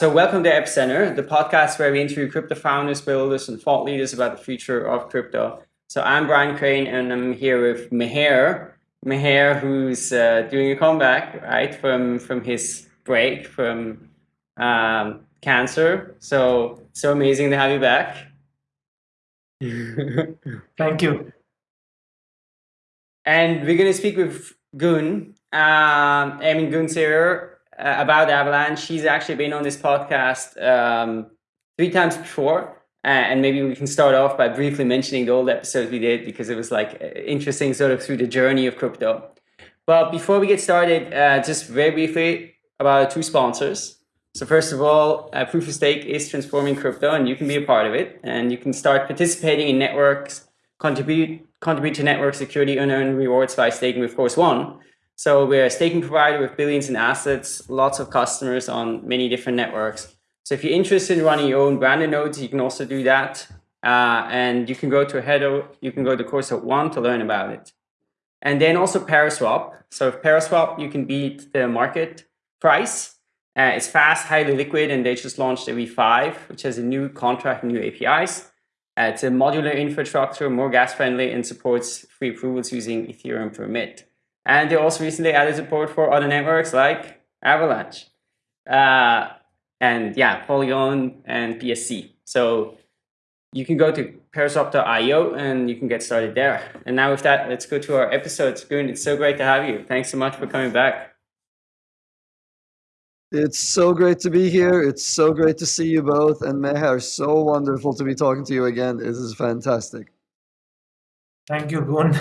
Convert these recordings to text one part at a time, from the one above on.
So, welcome to Epicenter, the podcast where we interview crypto founders, builders, and thought leaders about the future of crypto. So, I'm Brian Crain, and I'm here with Meher. Meher, who's uh, doing a comeback, right, from from his break from um, cancer. So, so amazing to have you back. Thank you. And we're going to speak with Gun. Um, I mean, Gun here about Avalanche. She's actually been on this podcast um, three times before. Uh, and maybe we can start off by briefly mentioning the old episodes we did because it was like interesting sort of through the journey of crypto. But before we get started, uh, just very briefly about two sponsors. So first of all, uh, Proof of Stake is transforming crypto and you can be a part of it. And you can start participating in networks, contribute, contribute to network security and earn rewards by staking with Chorus One. So we're a staking provider with billions in assets, lots of customers on many different networks. So if you're interested in running your own branded nodes, you can also do that. Uh, and you can go to Hedo, you can go to Chorus at One to learn about it. And then also Paraswap. So with Paraswap, you can beat the market price uh, it's fast, highly liquid, and they just launched a V5, which has a new contract new APIs. Uh, it's a modular infrastructure, more gas friendly, and supports free approvals using Ethereum permit. And they also recently added support for other networks like Avalanche. Uh, and yeah, Polygon and BSC. So you can go to paraswap.io and you can get started there. And now with that, let's go to our episodes. Gun, it's so great to have you. Thanks so much for coming back. It's so great to be here. It's so great to see you both. And Meher, so wonderful to be talking to you again. This is fantastic. Thank you, Gun.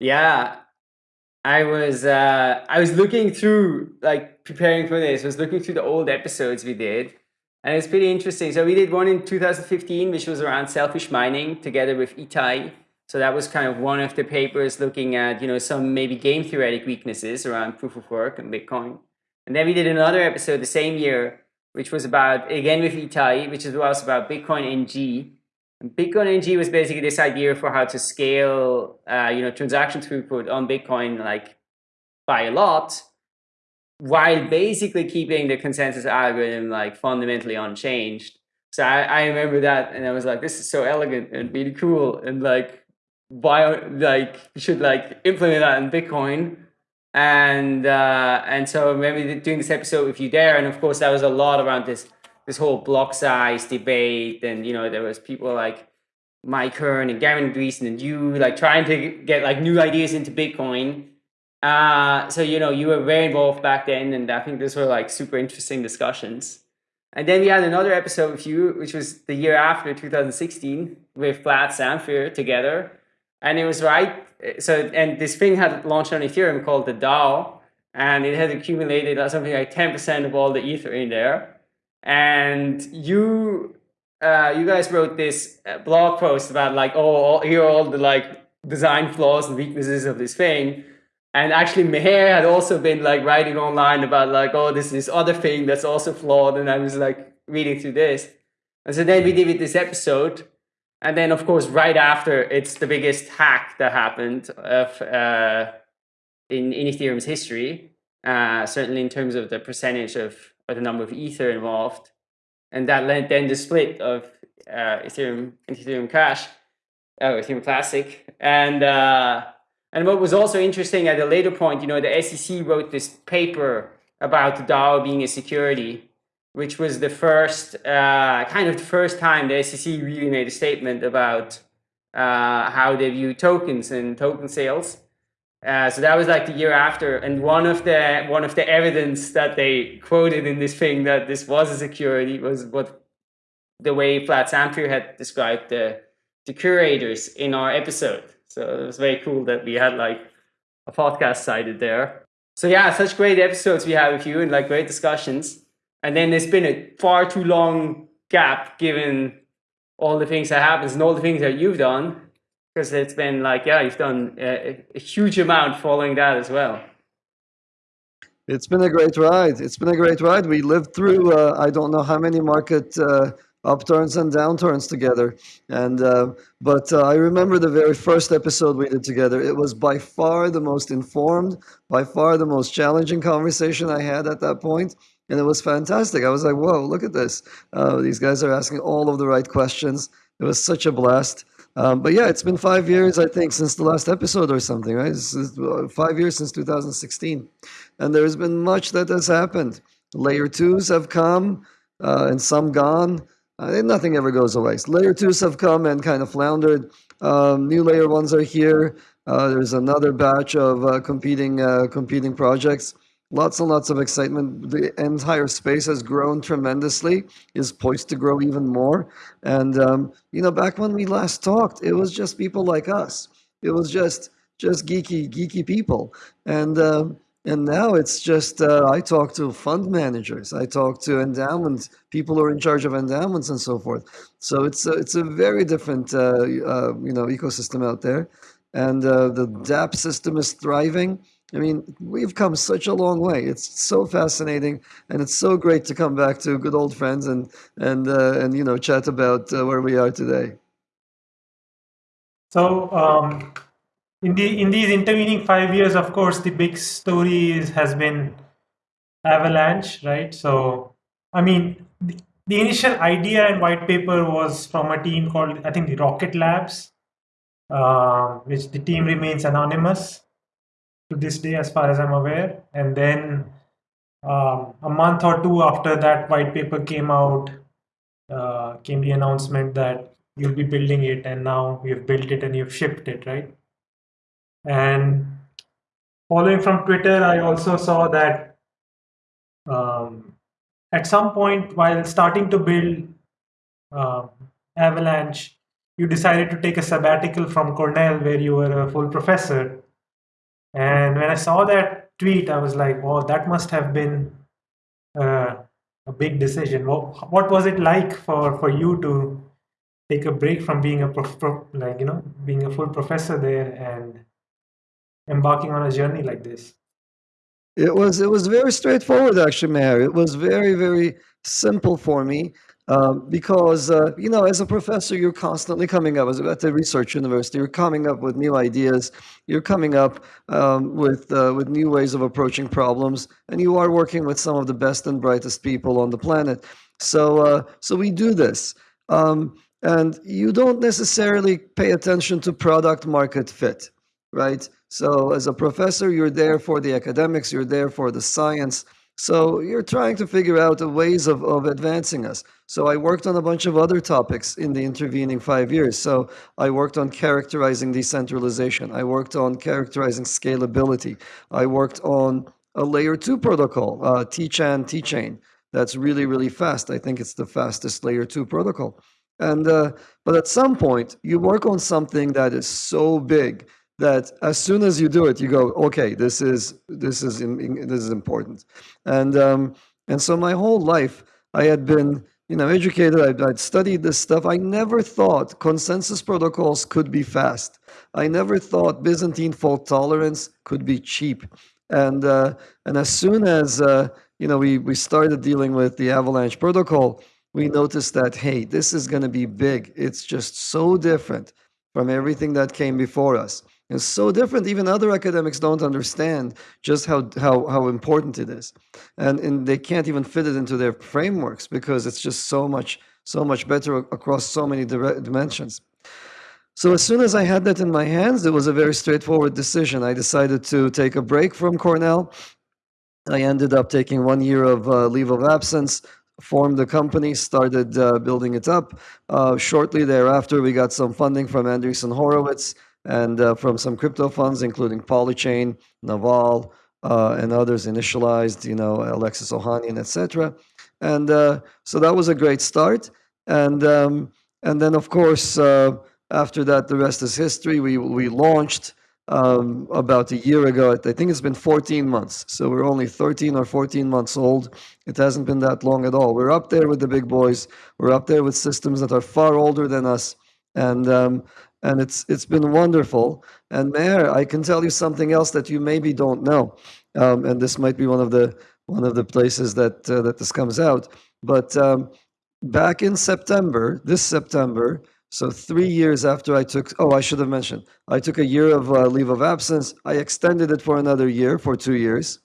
Yeah. I was uh I was looking through like preparing for this, I was looking through the old episodes we did. And it's pretty interesting. So we did one in 2015, which was around selfish mining together with Ittay. So that was kind of one of the papers looking at, you know, some maybe game theoretic weaknesses around proof of work and Bitcoin. And then we did another episode the same year, which was about, again with Ittay, which was about Bitcoin NG. Bitcoin NG was basically this idea for how to scale, uh, you know, transaction throughput on Bitcoin like by a lot, while basically keeping the consensus algorithm like fundamentally unchanged. So I, I remember that, and I was like, this is so elegant and really cool, and like, why, like, should like implement that in Bitcoin and uh, and so maybe doing this episode with you there, and of course that was a lot around this this whole block size debate, and you know there was people like Mike Hearn and Gavin Andresen and you like trying to get like new ideas into Bitcoin. Uh, so you know you were very involved back then, and I think those were like super interesting discussions. And then we had another episode with you, which was the year after 2016, with Vlad Zamfir together, and it was right so and this thing had launched on Ethereum called the DAO, and it had accumulated something like ten percent of all the ether in there. And you, uh, you guys wrote this uh, blog post about like, oh, here are all the like design flaws and weaknesses of this thing. And actually, Meher had also been like writing online about like, oh, this this other thing that's also flawed. And I was like reading through this. And so then we did this episode and then, of course, right after, it's the biggest hack that happened of, uh, in, in Ethereum's history, uh, certainly in terms of the percentage of or the number of Ether involved. And that led then the split of uh, Ethereum and Ethereum Cash, oh, Ethereum Classic. And, uh, and what was also interesting at a later point, you know, the SEC wrote this paper about the DAO being a security which was the first, uh, kind of the first time the SEC really made a statement about uh, how they view tokens and token sales. Uh, so that was like the year after, and one of the one of the evidence that they quoted in this thing that this was a security was what the way Vlad Zamfir had described the the curators in our episode. So it was very cool that we had like a podcast cited there. So yeah, such great episodes we had with you and like great discussions. And then there's been a far too long gap given all the things that happens and all the things that you've done because it's been like, yeah, you've done a, a, huge amount following that as well. It's been a great ride. It's been a great ride. We lived through, uh, I don't know how many market uh, upturns and downturns together. And uh, but uh, I remember the very first episode we did together. It was by far the most informed, by far the most challenging conversation I had at that point and it was fantastic. I was like, whoa, look at this. Uh, these guys are asking all of the right questions. It was such a blast. Um, but yeah, it's been five years, I think, since the last episode or something, right? Uh, five years since 2016. And there's been much that has happened. Layer twos have come uh, and some gone. Uh, nothing ever goes away. Layer twos have come and kind of floundered. Um, new layer ones are here. Uh, there's another batch of uh, competing competing projects. Lots and lots of excitement. The entire space has grown tremendously. Is poised to grow even more. And um, you know, back when we last talked, it was just people like us. It was just just geeky geeky people. And um, and now it's just uh, I talk to fund managers, I talk to endowments, people who are in charge of endowments and so forth. So it's a, it's a very different uh, uh, you know ecosystem out there, and uh, the DAP system is thriving. I mean, we've come such a long way. It's so fascinating, and it's so great to come back to good old friends and and uh, and you know chat about uh, where we are today. So um, in the in these intervening five years, of course, the big story is, has been Avalanche, right? So I mean, the, the initial idea and white paper was from a team called I think the Rocket Labs, uh, which the team remains anonymous to this day, as far as I'm aware. And then um, a month or two after that white paper came out, uh, came the announcement that you'll be building it, and now you've built it and you've shipped it, right? And following from Twitter, I also saw that um, at some point while starting to build uh, Avalanche, you decided to take a sabbatical from Cornell where you were a full professor. And when I saw that tweet, I was like, "Oh, that must have been uh, a big decision." What, what was it like for, for you to take a break from being a prof, prof, like you know being a full professor there and embarking on a journey like this? It was it was very straightforward, actually, Meher. It was very very simple for me um, because uh, you know, as a professor, you're constantly coming up. As at the research university, you're coming up with new ideas. You're coming up um, with uh, with new ways of approaching problems, and you are working with some of the best and brightest people on the planet. So uh, so we do this. Um, and you don't necessarily pay attention to product market fit, right? So as a professor, you're there for the academics, you're there for the science. So you're trying to figure out the ways of, of advancing us. So I worked on a bunch of other topics in the intervening five years. So I worked on characterizing decentralization. I worked on characterizing scalability. I worked on a layer two protocol, uh, Teechan, Teechain. That's really, really fast. I think it's the fastest layer two protocol. And uh, but at some point, you work on something that is so big that as soon as you do it, you go, okay, this is this is this is important, and um, and so my whole life I had been you know educated. I'd, I'd studied this stuff. I never thought consensus protocols could be fast. I never thought Byzantine fault tolerance could be cheap, and uh, and as soon as uh, you know we we started dealing with the Avalanche protocol, we noticed that hey, this is going to be big. It's just so different from everything that came before us. It's so different. Even other academics don't understand just how how how important it is, and and they can't even fit it into their frameworks because it's just so much so much better across so many dimensions. So as soon as I had that in my hands, it was a very straightforward decision. I decided to take a break from Cornell. I ended up taking one year of uh, leave of absence, formed the company, started uh, building it up. Uh, shortly thereafter, we got some funding from Andreessen Horowitz and uh, from some crypto funds, including Polychain, Naval, uh, and others initialized, you know, Alexis Ohanian, etc. And uh, so that was a great start. And um, and then of course uh, after that, the rest is history. We we launched um, about a year ago. I think it's been 14 months. So we're only 13 or 14 months old. It hasn't been that long at all. We're up there with the big boys. We're up there with systems that are far older than us. And um, and it's it's been wonderful. And Meher, I can tell you something else that you maybe don't know, um, and this might be one of the one of the places that uh, that this comes out. But um, back in September, this September, so three years after I took, oh, I should have mentioned, I took a year of uh, leave of absence. I extended it for another year, for two years.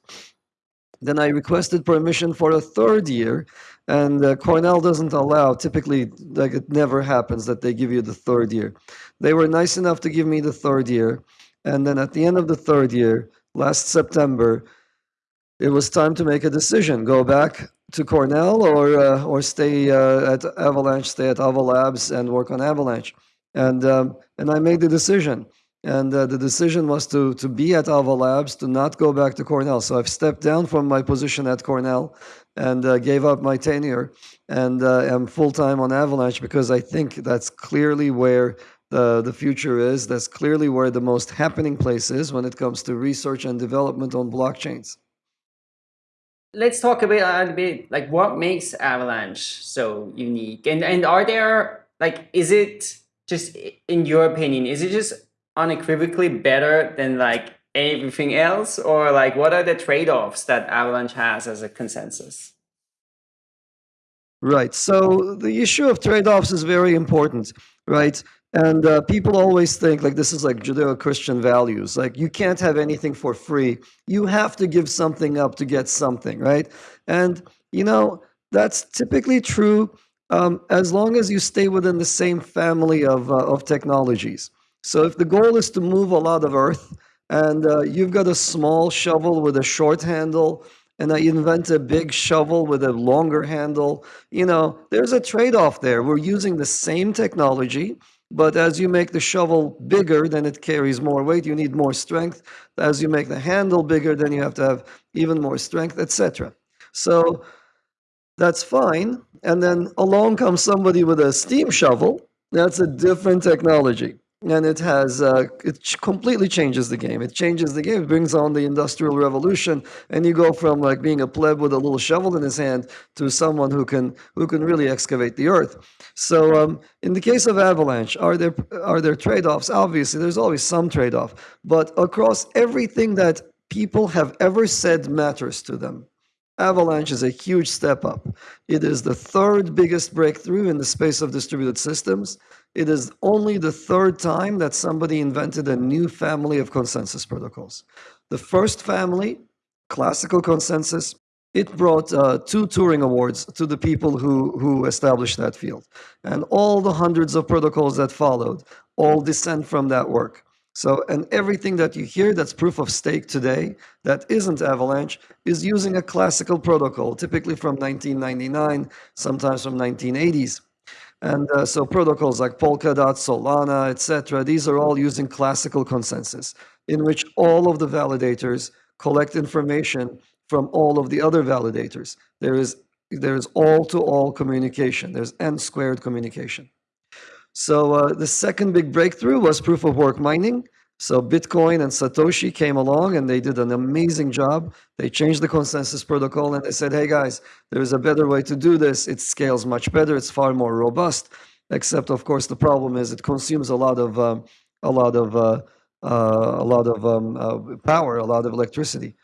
Then I requested permission for a third year, and uh, Cornell doesn't allow. Typically, like it never happens that they give you the third year. They were nice enough to give me the third year, and then at the end of the third year, last September, it was time to make a decision: go back to Cornell or uh, or stay uh, at Avalanche, stay at Ava Labs, and work on Avalanche. And um, and I made the decision. And uh, the decision was to to be at Ava Labs, to not go back to Cornell. So I've stepped down from my position at Cornell and uh, gave up my tenure and uh, am full time on Avalanche because I think that's clearly where the, the future is. That's clearly where the most happening place is when it comes to research and development on blockchains. Let's talk a bit, a bit like what makes Avalanche so unique, and and are there like is it just in your opinion is it just unequivocally better than like everything else, or like what are the trade offs that Avalanche has as a consensus? Right. So the issue of trade offs is very important, right? And uh, people always think like this is like Judeo Christian values. Like you can't have anything for free. You have to give something up to get something, right? And, you know, that's typically true um, as long as you stay within the same family of, uh, of technologies. So if the goal is to move a lot of earth and uh, you've got a small shovel with a short handle, and I invent a big shovel with a longer handle, you know, there's a trade off there. We're using the same technology but as you make the shovel bigger, then it carries more weight. You need more strength. As you make the handle bigger, then you have to have even more strength, etc. So that's fine. And then along comes somebody with a steam shovel. That's a different technology and it has uh, it completely changes the game. It changes the game. It brings on the industrial revolution, and you go from like being a pleb with a little shovel in his hand to someone who can who can really excavate the earth. So, um, in the case of Avalanche, are there are there trade offs? Obviously, there's always some trade off, but across everything that people have ever said matters to them. Avalanche is a huge step up. It is the third biggest breakthrough in the space of distributed systems. It is only the third time that somebody invented a new family of consensus protocols. The first family, classical consensus, it brought uh, two Turing Awards to the people who, who established that field. And all the hundreds of protocols that followed all descend from that work. So, and everything that you hear that's proof of stake today that isn't Avalanche is using a classical protocol, typically from 1999, sometimes from 1980s. And uh, so protocols like Polkadot, Solana, etc., these are all using classical consensus, in which all of the validators collect information from all of the other validators. There is there is all-to-all communication. There's n-squared communication. So uh, the second big breakthrough was proof of work mining. So Bitcoin and Satoshi came along and they did an amazing job. They changed the consensus protocol and they said, hey guys, there's a better way to do this. It scales much better. It's far more robust. Except, of course, the problem is it consumes a lot of um, a lot of uh, uh, a lot of um, uh, power, a lot of electricity.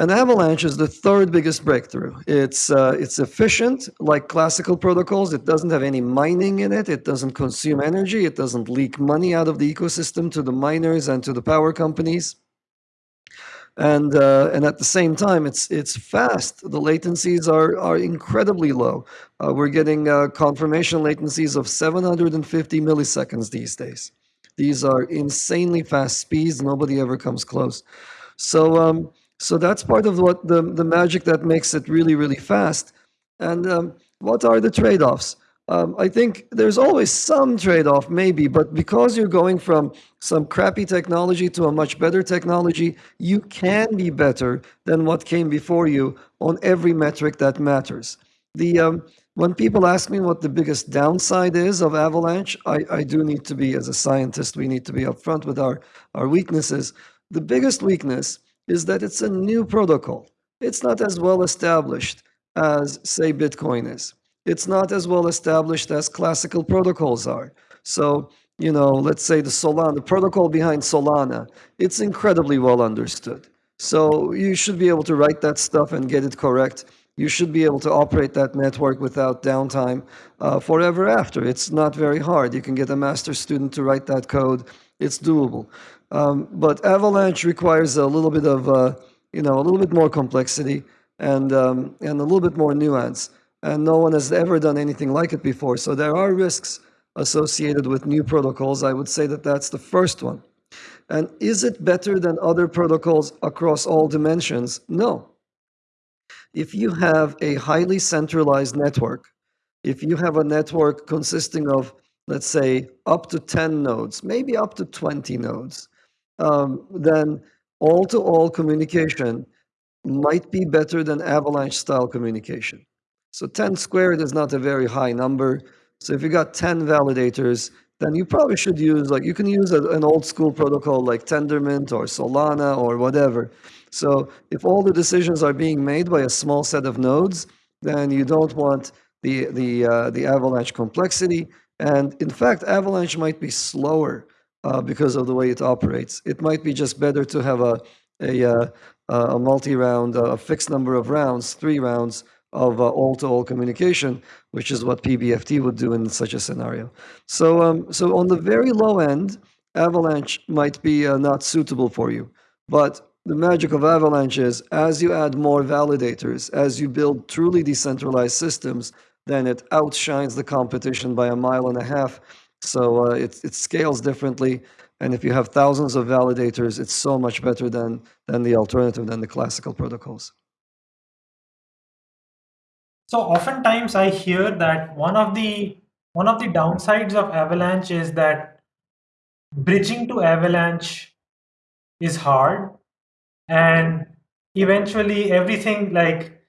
And Avalanche is the third biggest breakthrough. It's, uh, it's efficient, like classical protocols. It doesn't have any mining in it. It doesn't consume energy. It doesn't leak money out of the ecosystem to the miners and to the power companies. And, uh, and at the same time, it's, it's fast. The latencies are, are incredibly low. Uh, we're getting uh, confirmation latencies of 750 milliseconds these days. These are insanely fast speeds. Nobody ever comes close. So, um, so that's part of what the, the magic that makes it really, really fast. And um, what are the trade offs? Um, I think there's always some trade off, maybe, but because you're going from some crappy technology to a much better technology, you can be better than what came before you on every metric that matters. The um, when people ask me what the biggest downside is of Avalanche, I, I do need to be, as a scientist, we need to be upfront with our, our weaknesses. The biggest weakness is that it's a new protocol. It's not as well established as, say, Bitcoin is. It's not as well established as classical protocols are. So, you know, let's say the Solana, the protocol behind Solana, it's incredibly well understood. So you should be able to write that stuff and get it correct. You should be able to operate that network without downtime uh, forever after. It's not very hard. You can get a master student to write that code. It's doable. Um, but Avalanche requires a little bit of uh, you know, a little bit more complexity and, um, and a little bit more nuance. And no one has ever done anything like it before. So there are risks associated with new protocols. I would say that that's the first one. And is it better than other protocols across all dimensions? No. If you have a highly centralized network, if you have a network consisting of, let's say, up to 10 nodes, maybe up to 20 nodes, um, then all-to-all communication might be better than avalanche-style communication. So 10 squared is not a very high number. So if you got 10 validators, then you probably should use, like, you can use a, an old school protocol like Tendermint or Solana or whatever. So if all the decisions are being made by a small set of nodes, then you don't want the, the, uh, the Avalanche complexity. And in fact, Avalanche might be slower uh, because of the way it operates. It might be just better to have a, a, uh, a multi-round, a fixed number of rounds, three rounds, of uh, all-to-all communication, which is what PBFT would do in such a scenario. So, um, so on the very low end, Avalanche might be uh, not suitable for you. But the magic of Avalanche is as you add more validators, as you build truly decentralized systems, then it outshines the competition by a mile and a half. So uh, it, it scales differently. And if you have thousands of validators, it's so much better than, than the alternative, than the classical protocols. So oftentimes I hear that one of the one of the downsides of Avalanche is that bridging to Avalanche is hard and eventually everything like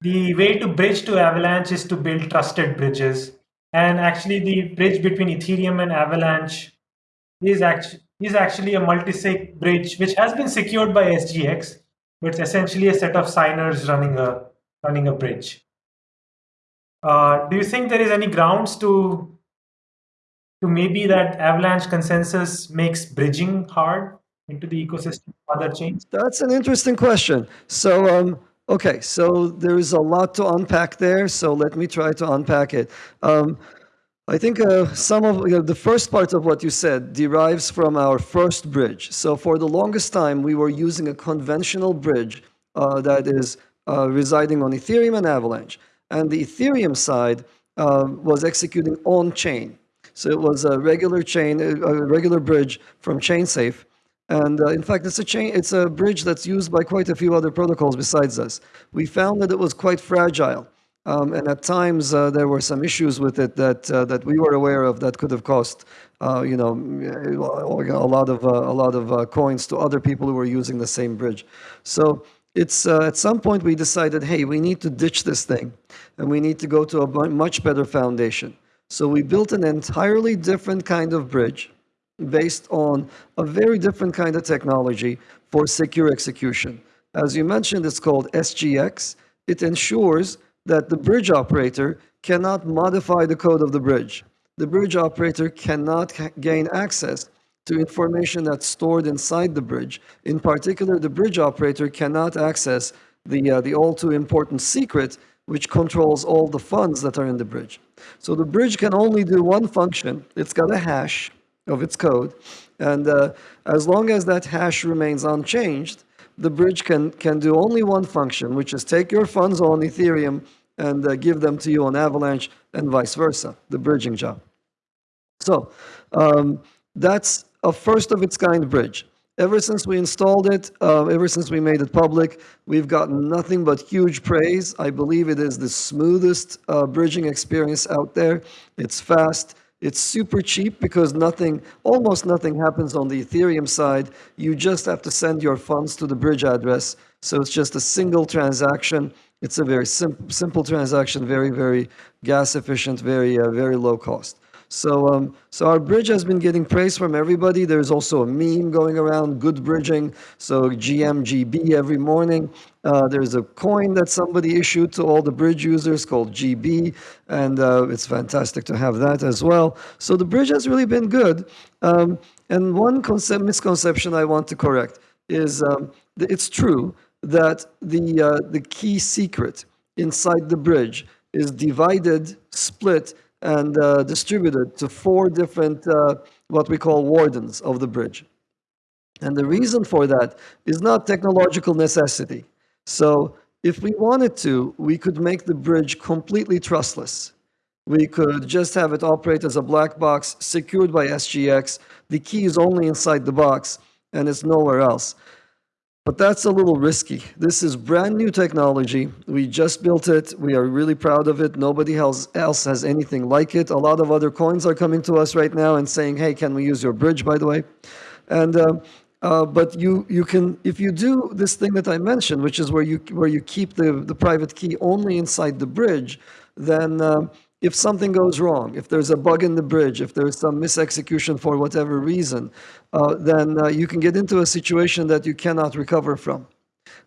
the way to bridge to Avalanche is to build trusted bridges and actually the bridge between Ethereum and Avalanche is actually is actually a multi-sig bridge which has been secured by SGX but it's essentially a set of signers running a running a bridge. Uh, do you think there is any grounds to to maybe that Avalanche consensus makes bridging hard into the ecosystem other chains? That's an interesting question. So, um, okay, so there's a lot to unpack there. So let me try to unpack it. Um, I think uh, some of you know, the first part of what you said derives from our first bridge. So for the longest time, we were using a conventional bridge uh, that is uh, residing on Ethereum and Avalanche and the Ethereum side uh, was executing on chain. So it was a regular chain, a regular bridge from ChainSafe. And uh, in fact, it's a chain, it's a bridge that's used by quite a few other protocols besides us. We found that it was quite fragile. Um, and at times uh, there were some issues with it that uh, that we were aware of that could have cost, uh, you know, a lot of uh, a lot of uh, coins to other people who were using the same bridge. So it's uh, at some point we decided, hey, we need to ditch this thing and we need to go to a much better foundation. So we built an entirely different kind of bridge based on a very different kind of technology for secure execution. As you mentioned, it's called SGX. It ensures that the bridge operator cannot modify the code of the bridge. The bridge operator cannot gain access to information that's stored inside the bridge. In particular, the bridge operator cannot access the, uh, the all too important secret, which controls all the funds that are in the bridge. So the bridge can only do one function. It's got a hash of its code. And uh, as long as that hash remains unchanged, the bridge can, can do only one function, which is take your funds on Ethereum and uh, give them to you on Avalanche and vice versa, the bridging job. So um, that's a first of its kind bridge. Ever since we installed it, uh, ever since we made it public, we've gotten nothing but huge praise. I believe it is the smoothest uh, bridging experience out there. It's fast. It's super cheap because nothing, almost nothing happens on the Ethereum side. You just have to send your funds to the bridge address. So it's just a single transaction. It's a very sim simple transaction, very, very gas efficient, very, uh, very low cost. So, um, so our bridge has been getting praise from everybody. There's also a meme going around, good bridging. So GMGB every morning. Uh, there's a coin that somebody issued to all the bridge users called GB, and uh, it's fantastic to have that as well. So the bridge has really been good. Um, and one concept, misconception I want to correct is um, it's true that the, uh, the key secret inside the bridge is divided, split, and uh, distributed to four different, uh, what we call wardens of the bridge. And the reason for that is not technological necessity. So if we wanted to, we could make the bridge completely trustless. We could just have it operate as a black box secured by SGX. The key is only inside the box and it's nowhere else. But that's a little risky. This is brand new technology. We just built it. We are really proud of it. Nobody else, else has anything like it. A lot of other coins are coming to us right now and saying, hey, can we use your bridge, by the way? And uh, uh, but you you can if you do this thing that I mentioned, which is where you where you keep the the private key only inside the bridge, then uh, if something goes wrong, if there's a bug in the bridge, if there's some misexecution for whatever reason, uh, then uh, you can get into a situation that you cannot recover from,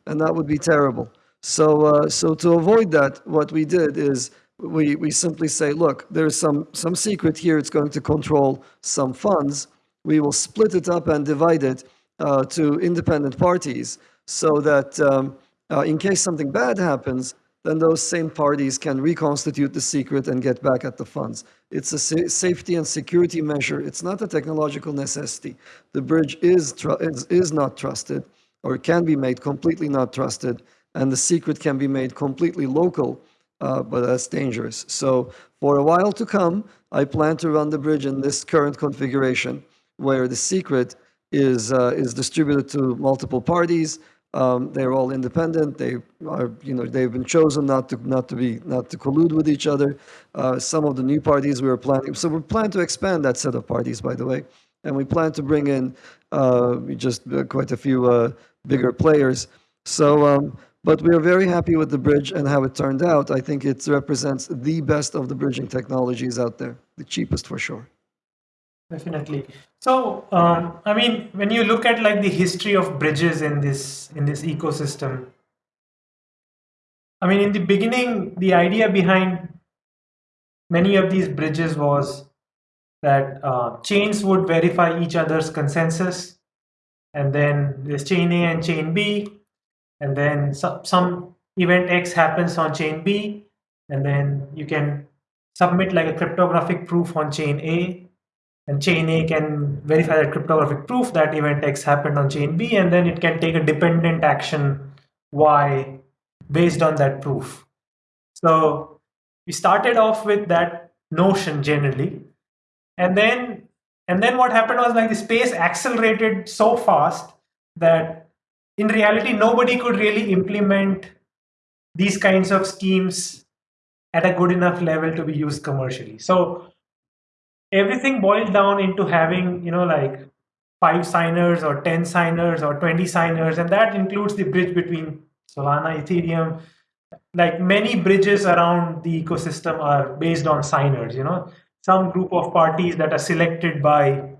and that would be terrible. So uh, so to avoid that, what we did is. We, we simply say, look, there's some, some secret here. It's going to control some funds. We will split it up and divide it uh, to independent parties so that um, uh, in case something bad happens, then those same parties can reconstitute the secret and get back at the funds. It's a sa safety and security measure. It's not a technological necessity. The bridge is, is, is not trusted or can be made completely not trusted, and the secret can be made completely local, uh, but that's dangerous. So for a while to come, I plan to run the bridge in this current configuration where the secret is, uh, is distributed to multiple parties. Um, they're all independent. They are, you know, they've been chosen not to not to be not to collude with each other. Uh, some of the new parties we are planning. So we plan to expand that set of parties, by the way, and we plan to bring in uh, just uh, quite a few uh, bigger players. So, um, but we are very happy with the bridge and how it turned out. I think it represents the best of the bridging technologies out there, the cheapest for sure. Definitely. So, um, I mean, when you look at like the history of bridges in this in this ecosystem, I mean, in the beginning, the idea behind many of these bridges was that uh, chains would verify each other's consensus, and then there's chain A and chain B, and then some, some event X happens on chain B, and then you can submit like a cryptographic proof on chain A, and chain A can verify that cryptographic proof that event X happened on chain B, and then it can take a dependent action Y based on that proof. So we started off with that notion generally, and then and then what happened was like the space accelerated so fast that in reality nobody could really implement these kinds of schemes at a good enough level to be used commercially. So everything boiled down into having, you know, like five signers or 10 signers or 20 signers, and that includes the bridge between Solana, Ethereum. Like many bridges around the ecosystem are based on signers, you know, some group of parties that are selected by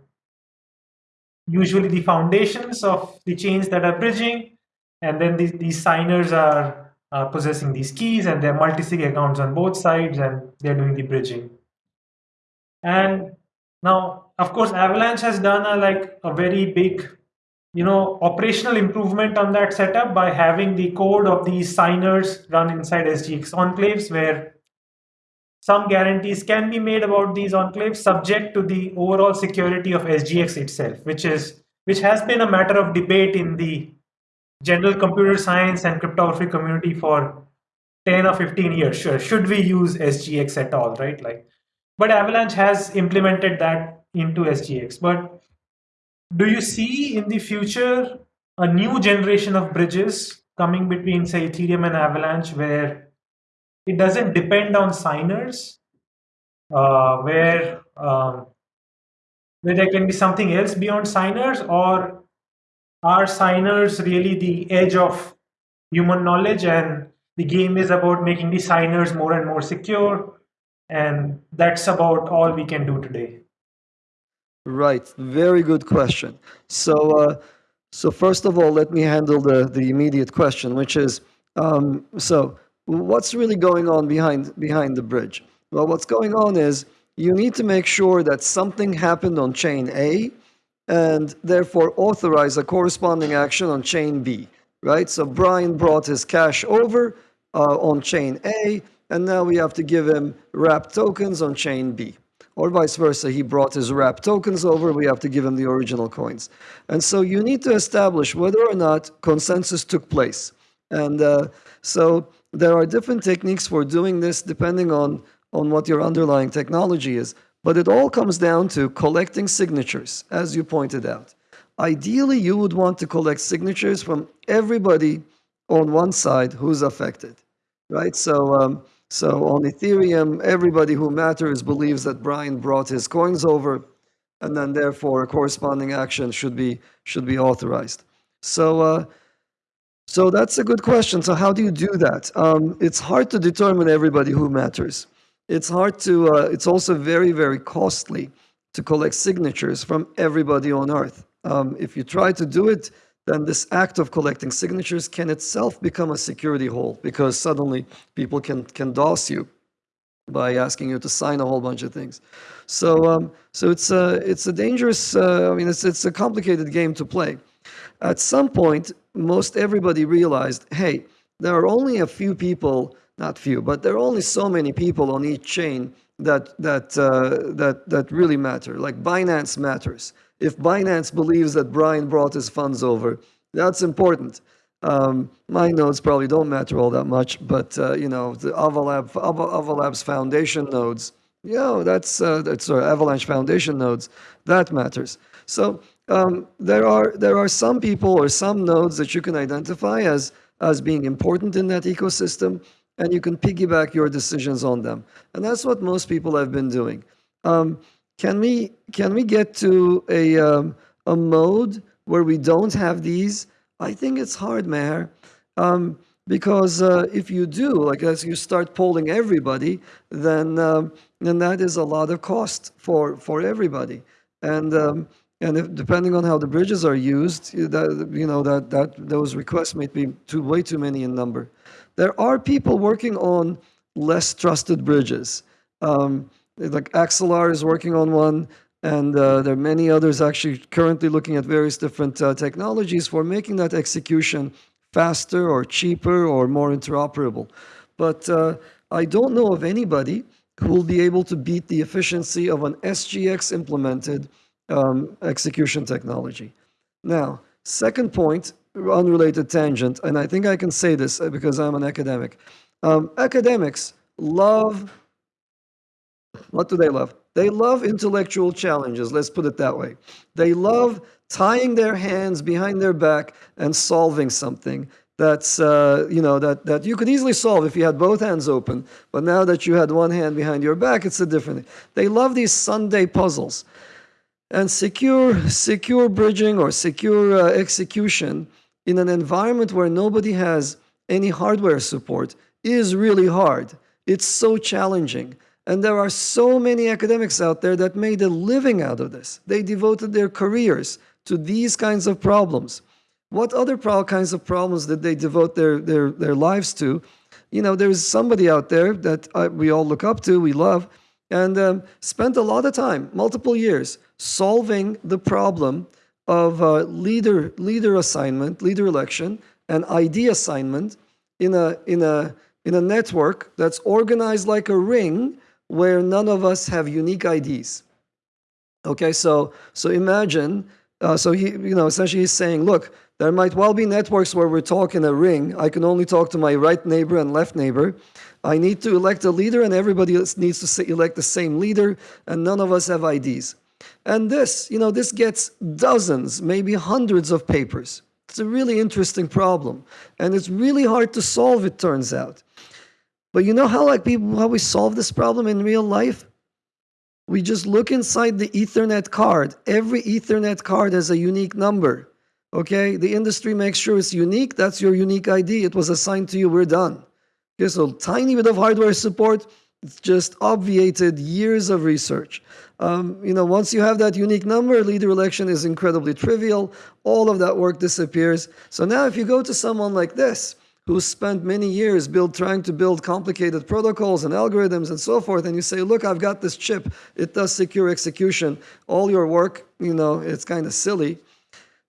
usually the foundations of the chains that are bridging, and then these, these signers are uh, possessing these keys and they're multi-sig accounts on both sides and they're doing the bridging. And now, of course, Avalanche has done a like a very big, you know, operational improvement on that setup by having the code of these signers run inside SGX enclaves where some guarantees can be made about these enclaves subject to the overall security of SGX itself, which is which has been a matter of debate in the general computer science and cryptography community for 10 or 15 years. Sure, should we use SGX at all, right? Like but Avalanche has implemented that into SGX. But do you see in the future a new generation of bridges coming between, say, Ethereum and Avalanche where it doesn't depend on signers, uh, where um, where there can be something else beyond signers, or are signers really the edge of human knowledge and the game is about making the signers more and more secure and that's about all we can do today. Right. Very good question. So, uh, so first of all, let me handle the, the immediate question, which is, um, so what's really going on behind, behind the bridge? Well, what's going on is you need to make sure that something happened on chain A and therefore authorize a corresponding action on chain B, right? So Brian brought his cash over uh, on chain A and now we have to give him wrap tokens on chain B. or vice versa. He brought his wrap tokens over, we have to give him the original coins. And so you need to establish whether or not consensus took place. And uh, so there are different techniques for doing this depending on, on what your underlying technology is. But it all comes down to collecting signatures, as you pointed out. Ideally, you would want to collect signatures from everybody on one side who's affected, right? So, um, so on Ethereum, everybody who matters believes that Brian brought his coins over, and then therefore a corresponding action should be should be authorized. So, uh, so that's a good question. So how do you do that? Um, it's hard to determine everybody who matters. It's hard to. Uh, it's also very very costly to collect signatures from everybody on Earth. Um, if you try to do it then this act of collecting signatures can itself become a security hole because suddenly people can, can DOS you by asking you to sign a whole bunch of things. So, um, so it's a, it's a dangerous, uh, I mean, it's, it's a complicated game to play. At some point, most everybody realized, hey, there are only a few people, not few, but there are only so many people on each chain that, that, uh, that, that really matter. Like Binance matters if Binance believes that Brian brought his funds over, that's important. Um, my nodes probably don't matter all that much, but uh, you know the Avalab, Avalab's foundation nodes, you know that's uh, that's Avalanche foundation nodes that matters. So um, there are there are some people or some nodes that you can identify as as being important in that ecosystem, and you can piggyback your decisions on them, and that's what most people have been doing. Um, can we can we get to a um, a mode where we don't have these? I think it's hard, Meher, um, because uh, if you do, like as you start polling everybody, then um, then that is a lot of cost for for everybody, and um, and if, depending on how the bridges are used, that you know that that those requests may be too way too many in number. There are people working on less trusted bridges. Um, like Axelar is working on one, and uh, there are many others actually currently looking at various different uh, technologies for making that execution faster or cheaper or more interoperable. But uh, I don't know of anybody who will be able to beat the efficiency of an SGX implemented um, execution technology. Now, second point, unrelated tangent, and I think I can say this uh, because I'm an academic. Um, academics love what do they love? They love intellectual challenges, let's put it that way. They love tying their hands behind their back and solving something that's, uh, you know, that, that you could easily solve if you had both hands open. But now that you had one hand behind your back, it's a different thing. They love these Sunday puzzles. And secure, secure bridging or secure uh, execution in an environment where nobody has any hardware support is really hard. It's so challenging. And there are so many academics out there that made a living out of this. They devoted their careers to these kinds of problems. What other kinds of problems did they devote their, their, their lives to? You know, there's somebody out there that I, we all look up to, we love, and um, spent a lot of time, multiple years, solving the problem of uh, leader, leader assignment, leader election, and ID assignment in a, in, a, in a network that's organized like a ring where none of us have unique IDs. Okay, so so imagine, uh, so he, you know, essentially he's saying, look, there might well be networks where we're talking a ring. I can only talk to my right neighbor and left neighbor. I need to elect a leader, and everybody needs to elect the same leader, and none of us have IDs. And this, you know, this gets dozens, maybe hundreds of papers. It's a really interesting problem, and it's really hard to solve. It turns out. But you know how like people how we solve this problem in real life? We just look inside the Ethernet card. Every Ethernet card has a unique number. Okay, the industry makes sure it's unique. That's your unique ID. It was assigned to you. We're done. Okay, so tiny bit of hardware support. It's just obviated years of research. Um, you know, once you have that unique number, leader election is incredibly trivial. All of that work disappears. So now, if you go to someone like this, who spent many years build, trying to build complicated protocols and algorithms and so forth, and you say, look, I've got this chip, it does secure execution, all your work, you know, it's kind of silly.